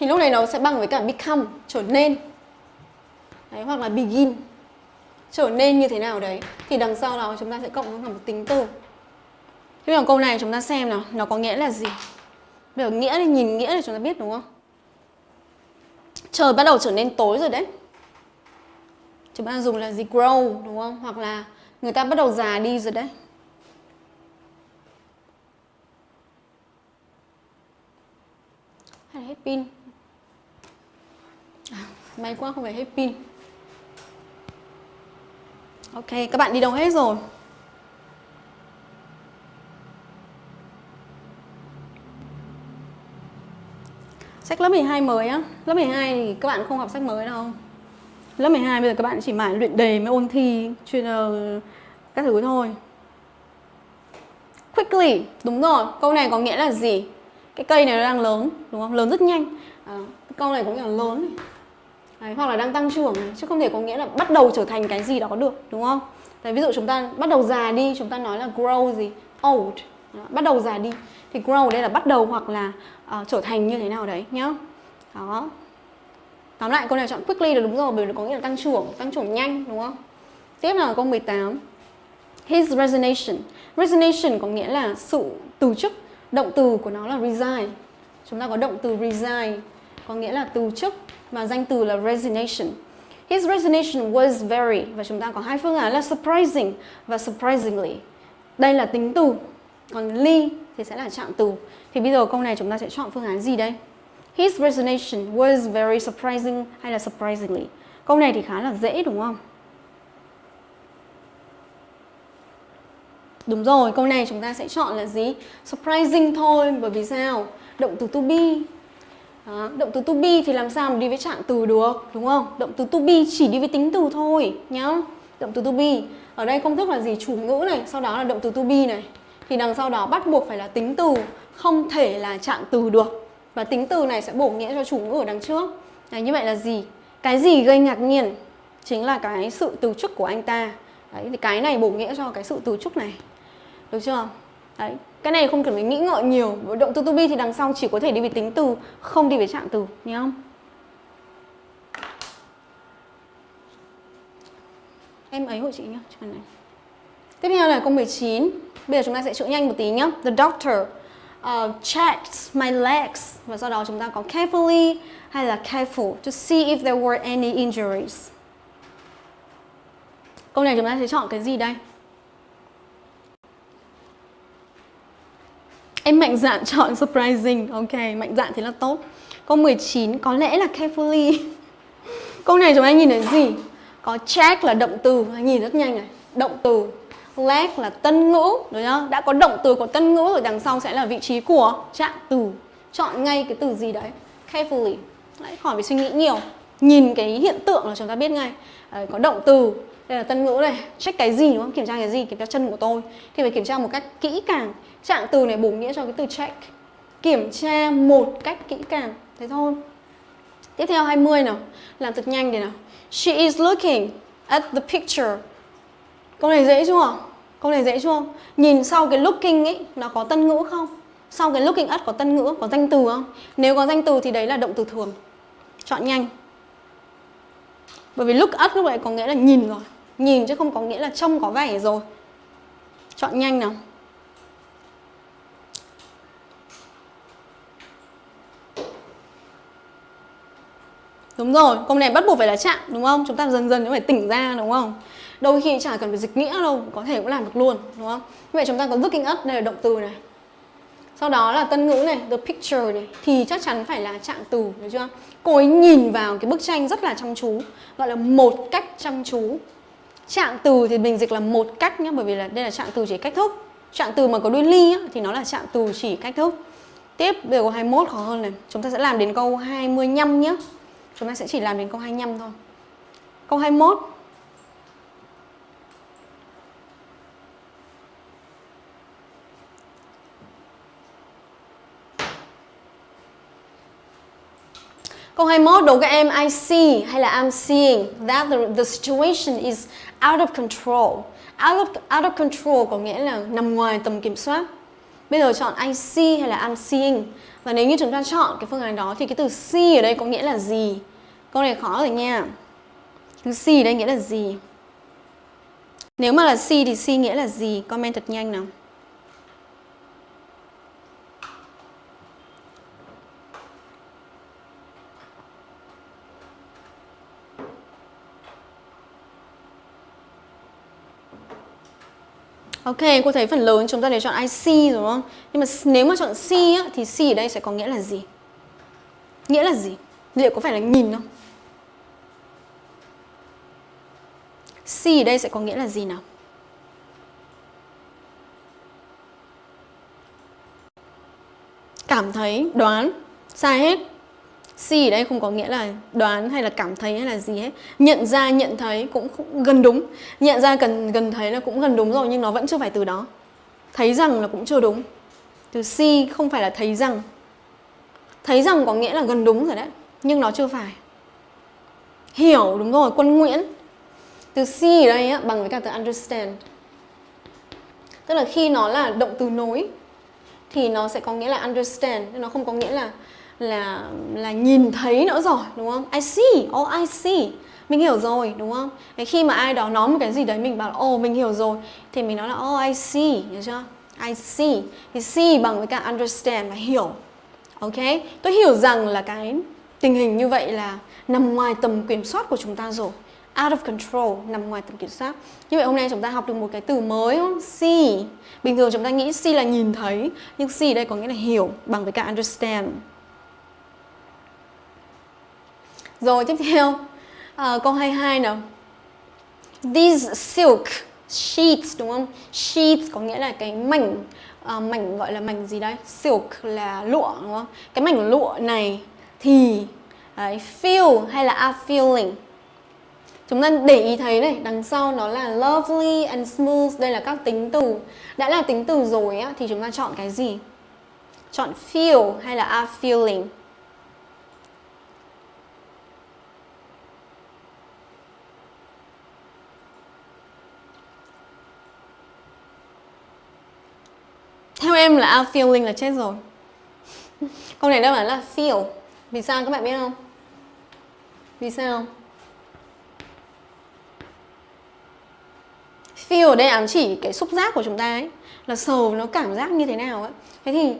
thì lúc này nó sẽ bằng với cả become, trở nên. Đấy, hoặc là begin. Trở nên như thế nào đấy thì đằng sau đó chúng ta sẽ cộng với một tính từ. Thế còn câu này chúng ta xem nào, nó có nghĩa là gì? Bây giờ nghĩa thì nhìn nghĩa thì chúng ta biết đúng không? Trời bắt đầu trở nên tối rồi đấy chúng ta dùng là gì grow đúng không? Hoặc là người ta bắt đầu già đi rồi đấy. Hay là hết pin. À, may quá không phải hết pin. Ok các bạn đi đâu hết rồi? Sách lớp 12 mới á. Lớp 12 thì các bạn không học sách mới đâu. Lớp 12 bây giờ các bạn chỉ mãi luyện đề mới ôn thi chuyên uh, các thứ thôi. Quickly, đúng rồi. Câu này có nghĩa là gì? Cái cây này nó đang lớn, đúng không? Lớn rất nhanh. À, câu này có nghĩa là lớn này. Đấy, hoặc là đang tăng trưởng này, chứ không thể có nghĩa là bắt đầu trở thành cái gì đó được, đúng không? Đấy, ví dụ chúng ta bắt đầu già đi, chúng ta nói là grow gì? Old. Đó, bắt đầu già đi. Thì grow ở đây là bắt đầu hoặc là uh, trở thành như thế nào đấy nhá. Đó, Tóm lại câu này chọn quickly là đúng rồi bởi vì nó có nghĩa là tăng trưởng, tăng trưởng nhanh đúng không? Tiếp là câu 18. His resignation. Resignation có nghĩa là sự từ chức. Động từ của nó là resign. Chúng ta có động từ resign có nghĩa là từ chức và danh từ là resignation. His resignation was very và chúng ta có hai phương án là surprising và surprisingly. Đây là tính từ. Còn ly thì sẽ là trạng từ. Thì bây giờ câu này chúng ta sẽ chọn phương án gì đây? His resignation was very surprising hay là surprisingly. Câu này thì khá là dễ đúng không? Đúng rồi, câu này chúng ta sẽ chọn là gì? Surprising thôi, bởi vì sao? Động từ to be. Đó, động từ to be thì làm sao mà đi với trạng từ được, đúng không? Động từ to be chỉ đi với tính từ thôi nhá. Động từ to be. Ở đây công thức là gì? Chủ ngữ này, sau đó là động từ to be này. Thì đằng sau đó bắt buộc phải là tính từ, không thể là trạng từ được. Và tính từ này sẽ bổ nghĩa cho chủ ngữ ở đằng trước Đấy, Như vậy là gì? Cái gì gây ngạc nhiên Chính là cái sự từ chức của anh ta Đấy, thì cái này bổ nghĩa cho cái sự từ chức này Được chưa? Đấy, cái này không cần phải nghĩ ngợi nhiều Động từ to be thì đằng sau chỉ có thể đi về tính từ Không đi về trạng từ Nhớ không? Em ấy hộ chị nhá này. Tiếp theo là câu 19 Bây giờ chúng ta sẽ chữa nhanh một tí nhá The doctor Ờ, uh, checked my legs và sau đó chúng ta có carefully hay là careful to see if there were any injuries. Câu này chúng ta sẽ chọn cái gì đây? Em mạnh dạn chọn surprising. Ok, mạnh dạn thì là tốt. Câu 19 có lẽ là carefully. Câu này chúng ta nhìn thấy gì? Có check là động từ, nhìn rất nhanh này. Động từ leg là tân ngữ đúng không? Đã có động từ của tân ngữ rồi đằng sau sẽ là vị trí của trạng từ. Chọn ngay cái từ gì đấy. Carefully. Đấy, khỏi phải suy nghĩ nhiều. Nhìn cái hiện tượng là chúng ta biết ngay. Đấy, có động từ, đây là tân ngữ này, check cái gì đúng không? Kiểm tra cái gì? Kiểm tra chân của tôi. Thì phải kiểm tra một cách kỹ càng. Trạng từ này bổ nghĩa cho cái từ check. Kiểm tra một cách kỹ càng. Thế thôi. Tiếp theo 20 nào. Làm thật nhanh để nào. She is looking at the picture. Câu này dễ chưa? Câu này dễ chưa? Nhìn sau cái looking ấy nó có tân ngữ không? Sau cái looking at có tân ngữ, có danh từ không? Nếu có danh từ thì đấy là động từ thường. Chọn nhanh. Bởi vì look at lúc này có nghĩa là nhìn rồi. Nhìn chứ không có nghĩa là trông có vẻ rồi. Chọn nhanh nào. Đúng rồi, câu này bắt buộc phải là chạm đúng không? Chúng ta dần dần phải tỉnh ra đúng không? Đôi khi chả cần phải dịch nghĩa đâu, có thể cũng làm được luôn đúng không? Như vậy chúng ta có looking up đây là động từ này. Sau đó là tân ngữ này, the picture này thì chắc chắn phải là trạng từ, được chưa? Cô ấy nhìn vào cái bức tranh rất là chăm chú, gọi là một cách chăm chú. Trạng từ thì mình dịch là một cách nhé, bởi vì là đây là trạng từ chỉ cách thức. Trạng từ mà có đuôi ly á, thì nó là trạng từ chỉ cách thức. Tiếp, bây giờ câu 21 khó hơn này. Chúng ta sẽ làm đến câu 25 nhé. Chúng ta sẽ chỉ làm đến câu 25 thôi. Câu 21. Câu 21 đố các em I see hay là I'm seeing that the, the situation is out of control. Out of, out of control có nghĩa là nằm ngoài tầm kiểm soát. Bây giờ chọn I see hay là I'm seeing. Và nếu như chúng ta chọn cái phương án đó thì cái từ see ở đây có nghĩa là gì? Câu này khó rồi nha. Từ see ở đây nghĩa là gì? Nếu mà là see thì see nghĩa là gì? Comment thật nhanh nào. Ok, cô thấy phần lớn chúng ta đều chọn IC đúng không? Nhưng mà nếu mà chọn C á, thì C ở đây sẽ có nghĩa là gì? Nghĩa là gì? Liệu có phải là nhìn không? C ở đây sẽ có nghĩa là gì nào? Cảm thấy, đoán, sai hết See ở đây không có nghĩa là đoán hay là cảm thấy hay là gì hết. Nhận ra, nhận thấy cũng, gần đúng. Nhận ra cần gần thấy là cũng gần đúng rồi nhưng nó vẫn chưa phải từ đó. Thấy rằng là cũng chưa đúng. Từ see không phải là thấy rằng. Thấy rằng có nghĩa là gần đúng rồi đấy Nhưng nó chưa phải. Hiểu đúng rồi, quân Nguyễn. Từ see ở đây á, bằng với cả từ understand. Tức là khi nó là động từ nối Thì nó sẽ có nghĩa là understand Nó không có nghĩa là là là nhìn thấy nữa rồi đúng không? I see, oh I see. Mình hiểu rồi đúng không? Đấy, khi mà ai đó nói một cái gì đấy mình bảo ồ oh, mình hiểu rồi. Thì mình nói là oh I see, hiểu chưa? I see. Thì see bằng với cả understand là hiểu. Ok? Tôi hiểu rằng là cái tình hình như vậy là nằm ngoài tầm kiểm soát của chúng ta rồi. Out of control nằm ngoài tầm kiểm soát. Như vậy hôm nay chúng ta học được một cái từ mới không? see. Bình thường chúng ta nghĩ see là nhìn thấy nhưng see đây có nghĩa là hiểu bằng với cả understand. Rồi tiếp theo à, câu 22 nào These silk sheets đúng không? Sheets có nghĩa là cái mảnh à, mảnh gọi là mảnh gì đây? Silk là lụa đúng không? Cái mảnh lụa này thì đấy, feel hay là are feeling Chúng ta để ý thấy này, đằng sau nó là lovely and smooth, đây là các tính từ. Đã là tính từ rồi á thì chúng ta chọn cái gì? Chọn feel hay là are feeling? Theo em là out feeling là chết rồi Câu này đáp án là feel Vì sao các bạn biết không? Vì sao? Feel ở đây ám chỉ cái xúc giác của chúng ta ấy, Là sờ nó cảm giác như thế nào ấy Thế thì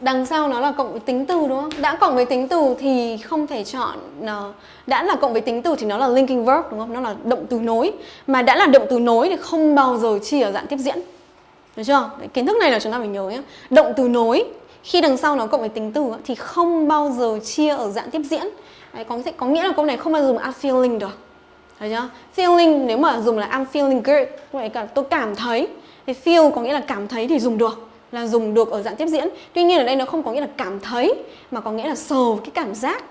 đằng sau nó là cộng với tính từ, đúng không? Đã cộng với tính từ thì không thể chọn nó Đã là cộng với tính từ thì nó là linking verb, đúng không? Nó là động từ nối Mà đã là động từ nối thì không bao giờ chia ở dạng tiếp diễn được chưa? Đấy, kiến thức này là chúng ta phải nhớ nhé. Động từ nối khi đằng sau nó cộng với tính từ thì không bao giờ chia ở dạng tiếp diễn. Đấy, có có nghĩa là câu này không bao giờ dùng I'm feeling được. Thấy chưa? Feeling nếu mà dùng là I'm feeling good, vậy cả tôi cảm thấy thì feel có nghĩa là cảm thấy thì dùng được là dùng được ở dạng tiếp diễn. Tuy nhiên ở đây nó không có nghĩa là cảm thấy mà có nghĩa là sờ cái cảm giác.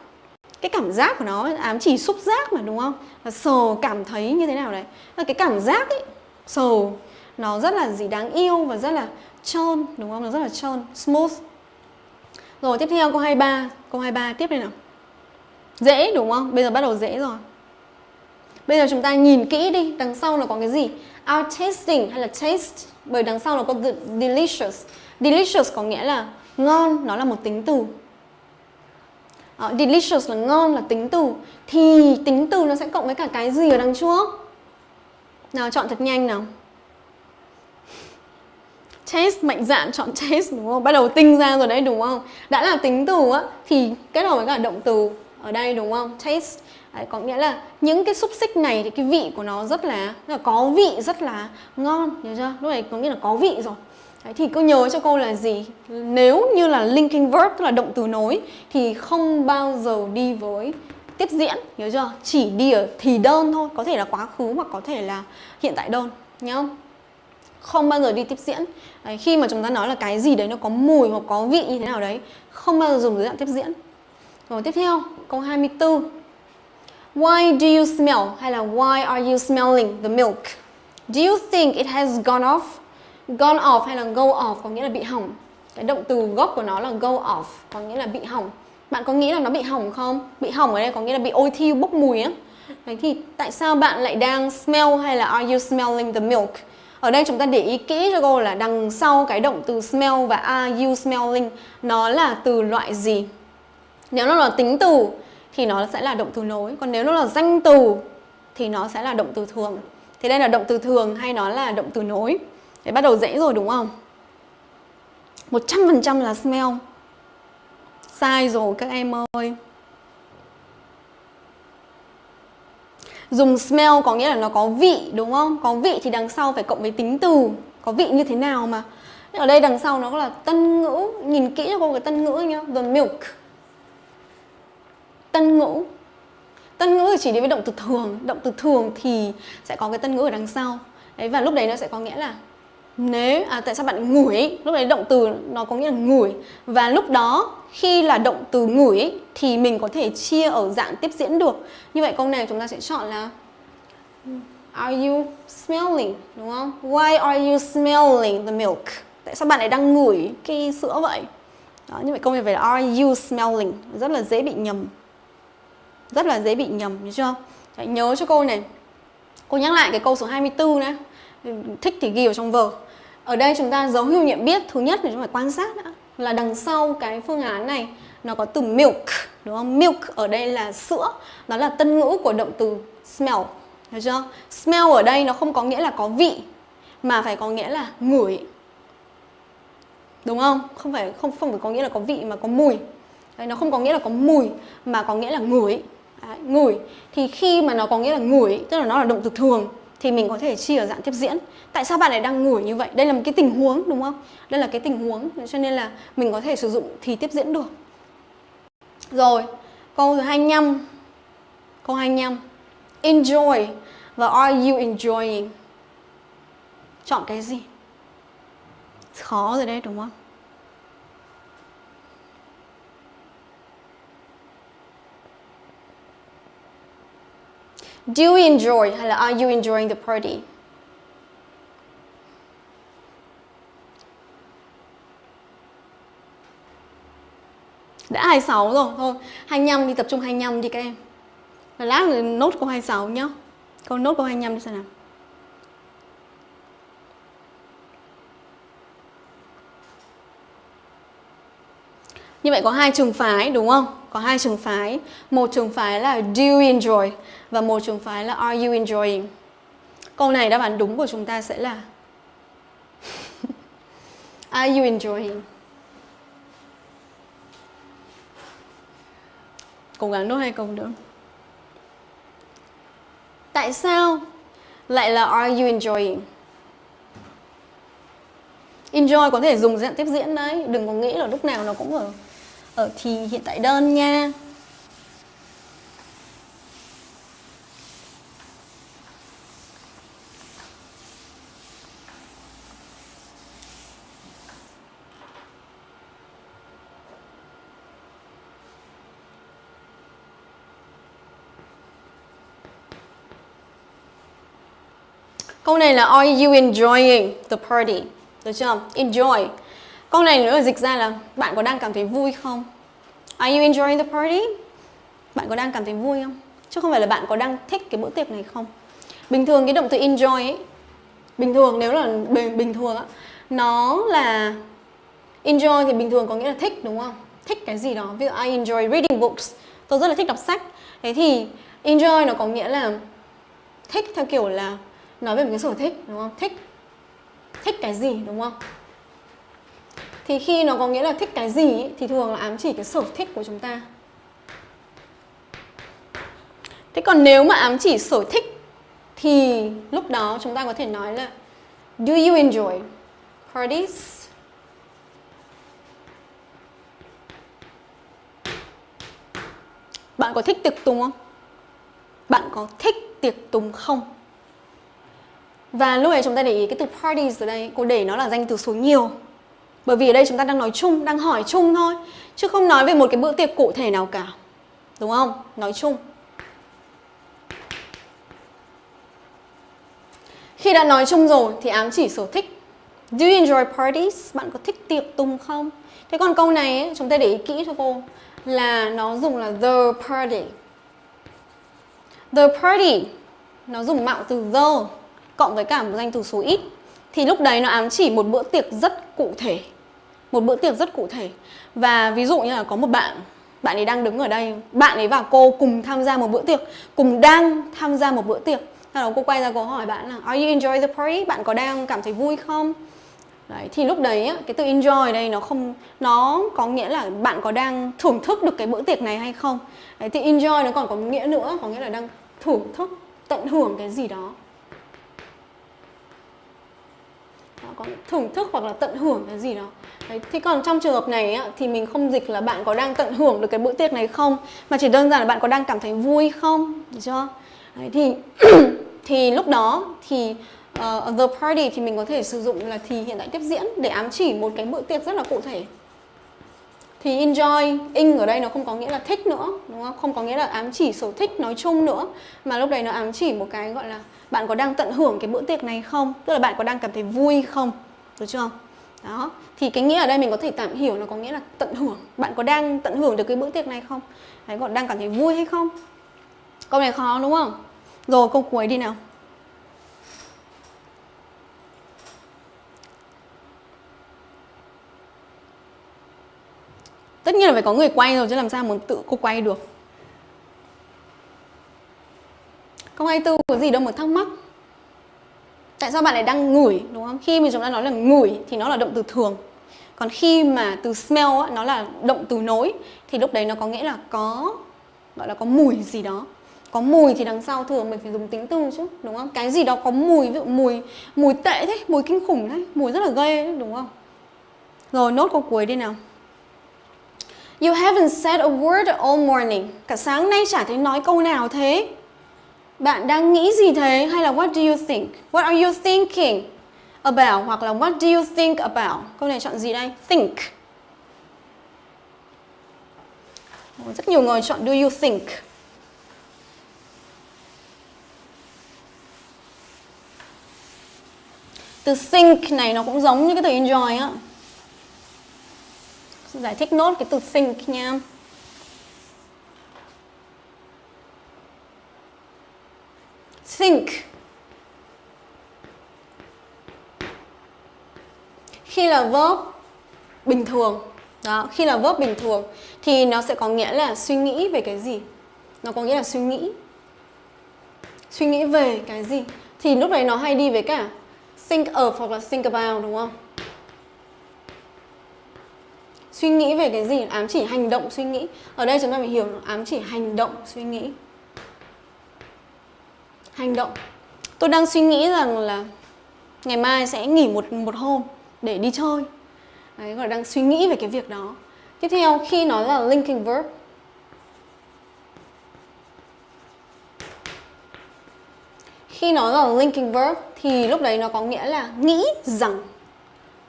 Cái cảm giác của nó ám chỉ xúc giác mà đúng không? Là sờ cảm thấy như thế nào đấy. Là cái cảm giác ấy, sờ nó rất là gì đáng yêu và rất là trơn đúng không? Nó rất là trơn, smooth. Rồi tiếp theo câu 23, câu 23 tiếp đây nào. Dễ đúng không? Bây giờ bắt đầu dễ rồi. Bây giờ chúng ta nhìn kỹ đi, đằng sau nó có cái gì? Our tasting hay là taste bởi đằng sau nó có the delicious. Delicious có nghĩa là ngon, nó là một tính từ. Uh, delicious là ngon là tính từ thì tính từ nó sẽ cộng với cả cái gì ở đằng trước? Nào chọn thật nhanh nào. Taste mạnh dạn chọn taste đúng không? Bắt đầu tinh ra rồi đấy đúng không? Đã là tính từ á thì kết hợp với cả động từ ở đây đúng không? Taste Đấy, có nghĩa là những cái xúc xích này thì cái vị của nó rất là, rất là có vị rất là ngon nhớ chưa lúc này có nghĩa là có vị rồi Đấy, thì cứ nhớ cho cô là gì nếu như là linking verb tức là động từ nối thì không bao giờ đi với tiếp diễn nhớ chưa chỉ đi ở thì đơn thôi có thể là quá khứ hoặc có thể là hiện tại đơn nhớ không bao giờ đi tiếp diễn đấy, khi mà chúng ta nói là cái gì đấy nó có mùi hoặc có vị như thế nào đấy không bao giờ dùng dưới dạng tiếp diễn rồi tiếp theo câu 24 Why do you smell hay là why are you smelling the milk? Do you think it has gone off? Gone off hay là go off có nghĩa là bị hỏng. Cái động từ gốc của nó là go off có nghĩa là bị hỏng. Bạn có nghĩ là nó bị hỏng không? Bị hỏng ở đây có nghĩa là bị ôi thiêu bốc mùi á. Vậy thì tại sao bạn lại đang smell hay là are you smelling the milk? Ở đây chúng ta để ý kỹ cho cô là đằng sau cái động từ smell và are you smelling, nó là từ loại gì? Nếu nó là tính từ, thì nó sẽ là động từ nối. Còn nếu nó là danh từ, thì nó sẽ là động từ thường. Thì đây là động từ thường hay nó là động từ nối? Để bắt đầu dễ rồi đúng không? 100% là smell. Sai rồi các em ơi. Dùng smell có nghĩa là nó có vị, đúng không? Có vị thì đằng sau phải cộng với tính từ. Có vị như thế nào mà? Ở đây đằng sau nó là tân ngữ. Nhìn kỹ cho cô cái tân ngữ nhá. The milk. Tân ngữ. Tân ngữ chỉ đi với động từ thường. Động từ thường thì sẽ có cái tân ngữ ở đằng sau. Đấy, và lúc đấy nó sẽ có nghĩa là nếu à, tại sao bạn ngửi lúc đấy động từ nó có nghĩa là ngửi và lúc đó khi là động từ ngửi thì mình có thể chia ở dạng tiếp diễn được. Như vậy câu này chúng ta sẽ chọn là Are you smelling? Đúng không? Why are you smelling the milk? Tại sao bạn lại đang ngửi cái sữa vậy? Đó, như vậy câu này phải là are you smelling? Rất là dễ bị nhầm. Rất là dễ bị nhầm nhớ chưa? Đấy, nhớ cho cô này. Cô nhắc lại cái câu số 24 nữa. Thích thì ghi vào trong vở ở đây chúng ta dấu hiệu nhận biết thứ nhất là chúng phải quan sát đã là đằng sau cái phương án này nó có từ milk đúng không? Milk ở đây là sữa đó là tân ngữ của động từ smell Được chưa? Smell ở đây nó không có nghĩa là có vị mà phải có nghĩa là ngửi đúng không? Không phải không không phải có nghĩa là có vị mà có mùi. Đấy, nó không có nghĩa là có mùi mà có nghĩa là ngửi. Đấy, ngửi. Thì khi mà nó có nghĩa là ngửi tức là nó là động từ thường thì mình có thể chia ở dạng tiếp diễn. Tại sao bạn lại đang ngửi như vậy? Đây là một cái tình huống, đúng không? Đây là cái tình huống, cho nên là mình có thể sử dụng thì tiếp diễn được. Rồi, câu thứ 25 câu 25 enjoy. Và are you enjoying? Chọn cái gì? Khó rồi đấy, đúng không? Do you enjoy hay là are you enjoying the party? Đã 26 rồi, thôi. 25 đi tập trung 25 đi các em. Là lát nốt câu 26 nhá. Câu nốt câu 25 đi xem nào. Như vậy có hai trường phái đúng không? Có hai trường phái. Một trường phái là do you enjoy và một trường phái là are you enjoying. Câu này đáp án đúng của chúng ta sẽ là Are you enjoying? Cố gắng nốt hai câu nữa. Tại sao lại là are you enjoying? Enjoy có thể dùng dạng tiếp diễn đấy, đừng có nghĩ là lúc nào nó cũng ở ở thì hiện tại đơn nha Câu này là, Are you enjoying the party? Được chưa? Enjoy Câu này nữa là dịch ra là bạn có đang cảm thấy vui không? Are you enjoying the party? Bạn có đang cảm thấy vui không? Chứ không phải là bạn có đang thích cái bữa tiệc này không? Bình thường cái động từ enjoy ấy, Bình thường nếu là bình thường á, Nó là Enjoy thì bình thường có nghĩa là thích, đúng không? Thích cái gì đó Ví dụ, I enjoy reading books Tôi rất là thích đọc sách Thế thì enjoy nó có nghĩa là Thích theo kiểu là Nói về một cái sở thích, đúng không? Thích Thích cái gì, đúng không? Thì khi nó có nghĩa là thích cái gì ý, thì thường là ám chỉ cái sở thích của chúng ta. Thế còn nếu mà ám chỉ sở thích thì lúc đó chúng ta có thể nói là Do you enjoy parties? Bạn có thích tiệc tùng không? Bạn có thích tiệc tùng không? Và lúc này chúng ta để ý cái từ parties ở đây Cô để nó là danh từ số nhiều bởi vì ở đây chúng ta đang nói chung, đang hỏi chung thôi Chứ không nói về một cái bữa tiệc cụ thể nào cả Đúng không? Nói chung Khi đã nói chung rồi thì ám chỉ sở thích Do you enjoy parties? Bạn có thích tiệc tùng không? Thế còn câu này ấy, chúng ta để ý kỹ cho cô Là nó dùng là the party The party Nó dùng mạo từ the Cộng với cả một danh từ số ít Thì lúc đấy nó ám chỉ một bữa tiệc rất cụ thể một bữa tiệc rất cụ thể. Và ví dụ như là có một bạn bạn ấy đang đứng ở đây. Bạn ấy và cô cùng tham gia một bữa tiệc cùng đang tham gia một bữa tiệc. Sau đó cô quay ra cô hỏi bạn là Are you enjoy the party? Bạn có đang cảm thấy vui không? Đấy, thì lúc đấy cái từ enjoy đây nó không nó có nghĩa là bạn có đang thưởng thức được cái bữa tiệc này hay không. Đấy, thì enjoy nó còn có nghĩa nữa có nghĩa là đang thưởng thức tận hưởng cái gì đó. Có thưởng thức hoặc là tận hưởng cái gì đó. Đấy, thế còn trong trường hợp này á, thì mình không dịch là bạn có đang tận hưởng được cái bữa tiệc này không? Mà chỉ đơn giản là bạn có đang cảm thấy vui không? Được chưa? Đấy, thì thì lúc đó thì uh, the party thì mình có thể sử dụng là thì hiện tại tiếp diễn để ám chỉ một cái bữa tiệc rất là cụ thể thì enjoy, in ở đây nó không có nghĩa là thích nữa, đúng không? Không có nghĩa là ám chỉ sở thích nói chung nữa, mà lúc đấy nó ám chỉ một cái gọi là bạn có đang tận hưởng cái bữa tiệc này không? Tức là bạn có đang cảm thấy vui không? Được chưa? Đó. Thì cái nghĩa ở đây mình có thể tạm hiểu nó có nghĩa là tận hưởng. Bạn có đang tận hưởng được cái bữa tiệc này không? Đấy còn đang cảm thấy vui hay không? Câu này khó, đúng không? Rồi, câu cuối đi nào. Tất nhiên là phải có người quay rồi chứ làm sao muốn tự cô quay được. Câu 24 có gì đâu mà thắc mắc. Tại sao bạn lại đang ngửi đúng không? Khi mà chúng ta nói là ngửi thì nó là động từ thường. Còn khi mà từ smell á, nó là động từ nối thì lúc đấy nó có nghĩa là có gọi là có mùi gì đó. Có mùi thì đằng sau thường mình phải dùng tính từ chứ đúng không? Cái gì đó có mùi ví dụ mùi mùi tệ thế mùi kinh khủng thế, mùi rất là ghê đấy, đúng không? Rồi nốt câu cuối đi nào. You haven't said a word all morning. Cả sáng nay chả thấy nói câu nào thế. Bạn đang nghĩ gì thế? Hay là what do you think? What are you thinking about? Hoặc là what do you think about? Câu này chọn gì đây? Think. Rất nhiều người chọn do you think. Từ think này nó cũng giống như cái từ enjoy á giải thích nốt cái từ think nha. Think. Khi là verb bình thường, đó, khi là verb bình thường thì nó sẽ có nghĩa là suy nghĩ về cái gì? Nó có nghĩa là suy nghĩ. Suy nghĩ về cái gì? Thì lúc đấy nó hay đi với cả think of hoặc là think about, đúng không? Suy nghĩ về cái gì? Ám chỉ hành động suy nghĩ. Ở đây chúng ta phải hiểu, ám chỉ hành động suy nghĩ. Hành động. Tôi đang suy nghĩ rằng là ngày mai sẽ nghỉ một một hôm để đi chơi. Đấy, gọi đang suy nghĩ về cái việc đó. Tiếp theo, khi nó là linking verb. Khi nó là linking verb thì lúc đấy nó có nghĩa là nghĩ rằng.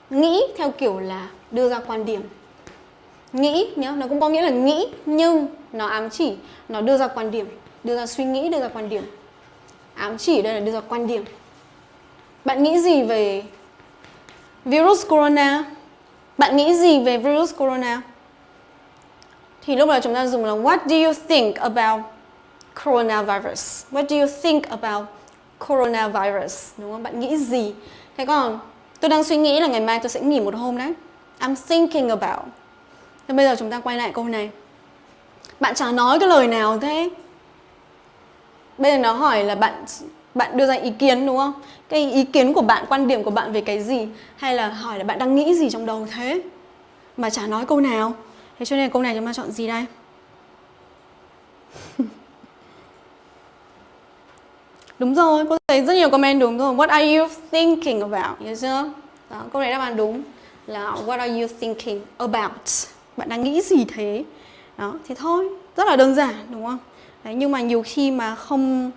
Nghĩ theo kiểu là đưa ra quan điểm nghĩ nhá, nó cũng có nghĩa là nghĩ, nhưng nó ám chỉ, nó đưa ra quan điểm, đưa ra suy nghĩ, đưa ra quan điểm ám chỉ đây là đưa ra quan điểm Bạn nghĩ gì về virus corona? Bạn nghĩ gì về virus corona? Thì lúc này chúng ta dùng là, What do you think about coronavirus? What do you think about coronavirus? Đúng không? Bạn nghĩ gì? Thế còn, tôi đang suy nghĩ là ngày mai tôi sẽ nghỉ một hôm đấy. I'm thinking about. Thế bây giờ chúng ta quay lại câu này. Bạn chả nói cái lời nào thế? Bây giờ nó hỏi là bạn bạn đưa ra ý kiến đúng không? Cái ý kiến của bạn, quan điểm của bạn về cái gì hay là hỏi là bạn đang nghĩ gì trong đầu thế? Mà chả nói câu nào. Thế cho nên câu này chúng ta chọn gì đây? đúng rồi, cô thấy rất nhiều comment đúng rồi. What are you thinking about? Hiểu chưa? Đó, câu này đáp án đúng là What are you thinking about? Bạn đang nghĩ gì thế? Đó, thì thôi, rất là đơn giản đúng không? Đấy, nhưng mà nhiều khi mà không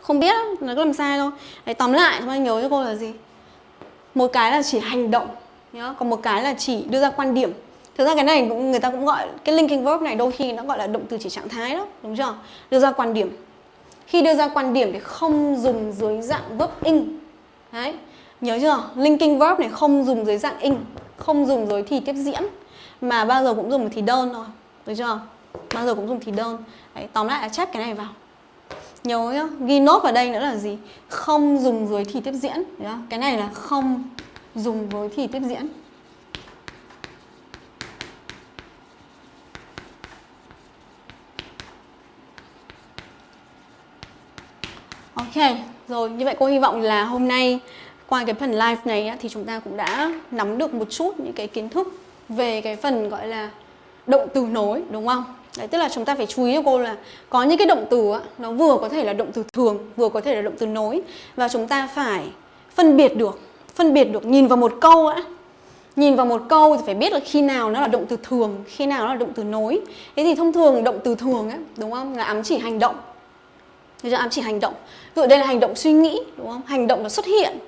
không biết nó có làm sai đâu Đấy, tóm lại chúng ta nhớ cho cô là gì? Một cái là chỉ hành động nhá còn một cái là chỉ đưa ra quan điểm. Thực ra cái này cũng người ta cũng gọi cái linking verb này đôi khi nó gọi là động từ chỉ trạng thái đó đúng chưa? Đưa ra quan điểm. Khi đưa ra quan điểm thì không dùng dưới dạng verb in. Đấy nhớ chưa? Linking verb này không dùng dưới dạng in không dùng dưới thì tiếp diễn mà bao giờ cũng dùng thì đơn thôi được chưa? Bao giờ cũng dùng thì đơn. Đấy tóm lại là chép cái này vào. Nhớ nhá ghi nốt vào đây nữa là gì? Không dùng dưới thì tiếp diễn nhá. cái này là không dùng với thì tiếp diễn. Ok, rồi như vậy cô hy vọng là hôm nay qua cái phần live này thì chúng ta cũng đã nắm được một chút những cái kiến thức về cái phần gọi là động từ nối đúng không? Đấy, tức là chúng ta phải chú ý cho cô là có những cái động từ á, nó vừa có thể là động từ thường, vừa có thể là động từ nối và chúng ta phải phân biệt được, phân biệt được nhìn vào một câu á. Nhìn vào một câu thì phải biết là khi nào nó là động từ thường, khi nào nó là động từ nối. Thế thì thông thường động từ thường á, đúng không? Là ám chỉ hành động. Thế cho ám chỉ hành động. Ví dụ đây là hành động suy nghĩ, đúng không? Hành động là xuất hiện.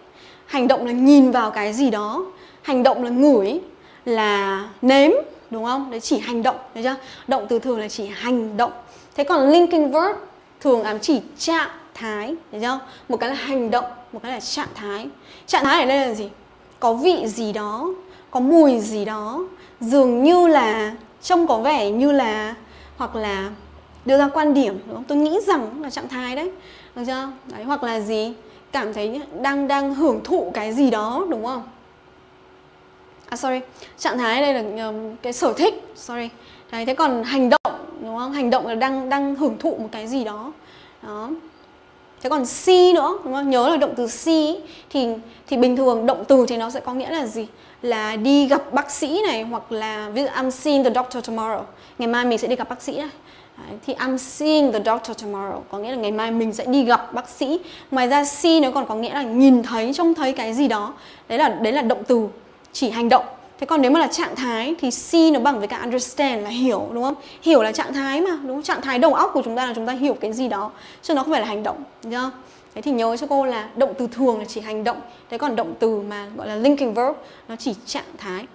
Hành động là nhìn vào cái gì đó. Hành động là ngửi, là nếm, đúng không? Đấy chỉ hành động, đấy chưa? Động từ thường là chỉ hành động. Thế còn linking verb thường ám chỉ trạng thái, đấy chưa? Một cái là hành động, một cái là trạng thái. Trạng thái ở đây là gì? Có vị gì đó, có mùi gì đó, dường như là trông có vẻ như là hoặc là đưa ra quan điểm đúng không? Tôi nghĩ rằng là trạng thái đấy. Được chưa? Đấy hoặc là gì? Cảm thấy đang đang hưởng thụ cái gì đó đúng không? À sorry. Trạng thái đây là um, cái sở thích sorry. Đấy thế còn hành động đúng không? Hành động là đang đang hưởng thụ một cái gì đó. Đó. Thế còn see nữa đúng không? Nhớ là động từ see thì thì bình thường động từ thì nó sẽ có nghĩa là gì? Là đi gặp bác sĩ này hoặc là ví dụ I'm seeing the doctor tomorrow. Ngày mai mình sẽ đi gặp bác sĩ này. Đấy, thì I'm seeing the doctor tomorrow. Có nghĩa là ngày mai mình sẽ đi gặp bác sĩ. Ngoài ra see nó còn có nghĩa là nhìn thấy trông thấy cái gì đó. Đấy là đấy là động từ chỉ hành động Thế còn nếu mà là trạng thái thì see nó bằng với cả understand là hiểu đúng không? Hiểu là trạng thái mà, đúng không? Trạng thái đầu óc của chúng ta là chúng ta hiểu cái gì đó chứ nó không phải là hành động, nhá. không? Thế thì nhớ cho cô là động từ thường là chỉ hành động Thế còn động từ mà gọi là linking verb nó chỉ trạng thái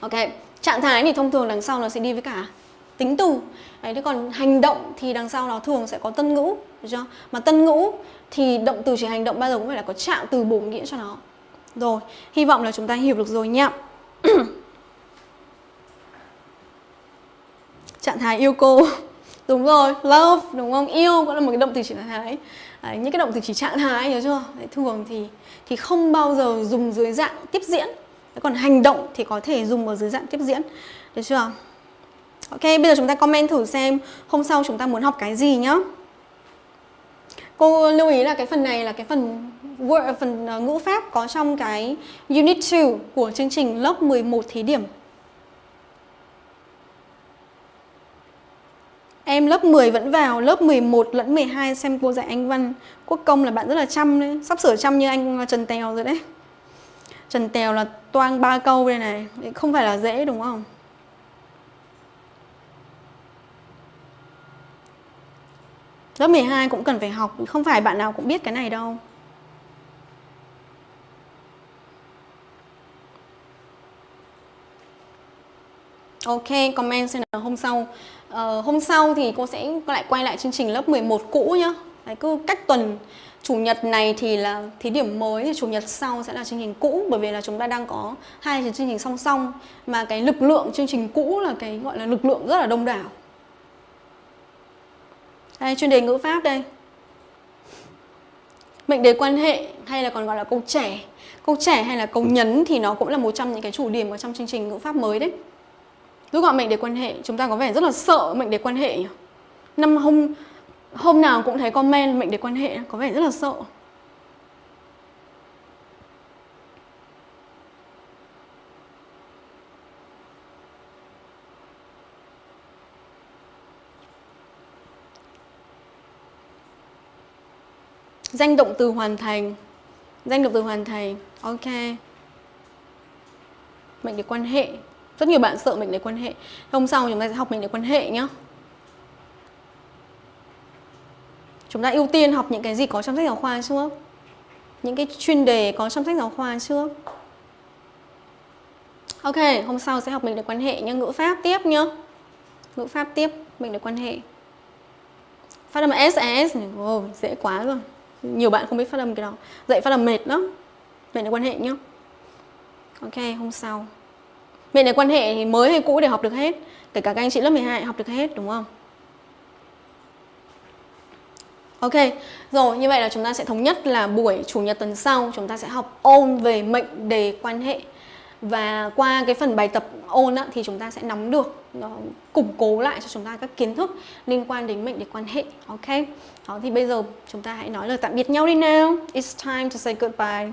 Ok, trạng thái thì thông thường đằng sau nó sẽ đi với cả tính từ Đấy, thế còn hành động thì đằng sau nó thường sẽ có tân ngữ được chưa? Mà tân ngữ thì động từ chỉ hành động bao giờ cũng phải là có trạng từ bổ nghĩa cho nó rồi, hy vọng là chúng ta hiểu được rồi nhé. Trạng thái yêu cô. Đúng rồi, love, đúng không? Yêu cũng là một cái động từ chỉ trạng thái. Đấy, những cái động từ chỉ trạng thái nhớ chưa? Đấy, thường thì thì không bao giờ dùng dưới dạng tiếp diễn. Đấy, còn hành động thì có thể dùng ở dưới dạng tiếp diễn. Được chưa? Ok, bây giờ chúng ta comment thử xem hôm sau chúng ta muốn học cái gì nhá. Cô lưu ý là cái phần này là cái phần word, ờ, phần ờ, ngữ pháp có trong cái Unit 2 của chương trình lớp 11 thí điểm. Em lớp 10 vẫn vào, lớp 11 lẫn 12 xem cô dạy Anh văn Quốc công là bạn rất là chăm đấy, sắp sửa chăm như anh ờ, Trần Tèo rồi đấy. Trần Tèo là toang ba câu đây này, không phải là dễ đúng không? Lớp 12 cũng cần phải học, không phải bạn nào cũng biết cái này đâu. Ok, comment xem là hôm sau. Uh, Hôm sau thì cô sẽ lại quay lại chương trình lớp 11 cũ nhá. Đấy, cứ cách tuần chủ nhật này thì là thí điểm mới thì chủ nhật sau sẽ là chương trình cũ bởi vì là chúng ta đang có hai chương trình song song mà cái lực lượng chương trình cũ là cái gọi là lực lượng rất là đông đảo. Đây chuyên đề ngữ pháp đây. Mệnh đề quan hệ hay là còn gọi là câu trẻ. Câu trẻ hay là câu nhấn thì nó cũng là một trong những cái chủ điểm ở trong chương trình ngữ pháp mới đấy rút gọi mệnh đề quan hệ, chúng ta có vẻ rất là sợ mệnh đề quan hệ nhỉ? Năm hôm hôm nào cũng thấy comment mệnh đề quan hệ, có vẻ rất là sợ. Danh động từ hoàn thành. Danh động từ hoàn thành. Ok. Mệnh đề quan hệ rất nhiều bạn sợ mệnh đề quan hệ. Hôm sau chúng ta sẽ học mệnh đề quan hệ nhé chúng ta ưu tiên học những cái gì có trong sách giáo khoa trước? Những cái chuyên đề có trong sách giáo khoa trước? Ok hôm sau sẽ học mệnh đề quan hệ nhé ngữ pháp tiếp nhé ngữ pháp tiếp mệnh đề quan hệ. Phát âm SES e, oh, dễ quá rồi. Nhiều bạn không biết phát âm cái đó. Dạy phát âm mệt lắm. Mệnh đề quan hệ nhé ok hôm sau mệnh đề quan hệ thì mới hay cũ để học được hết. Kể cả các anh chị lớp 12 học được hết đúng không? Ok, rồi như vậy là chúng ta sẽ thống nhất là buổi chủ nhật tuần sau chúng ta sẽ học ôn về mệnh đề quan hệ. Và qua cái phần bài tập ôn á, thì chúng ta sẽ nắm được nó củng cố lại cho chúng ta các kiến thức liên quan đến mệnh đề quan hệ ok? Đó thì bây giờ chúng ta hãy nói lời tạm biệt nhau đi nào. It's time to say goodbye.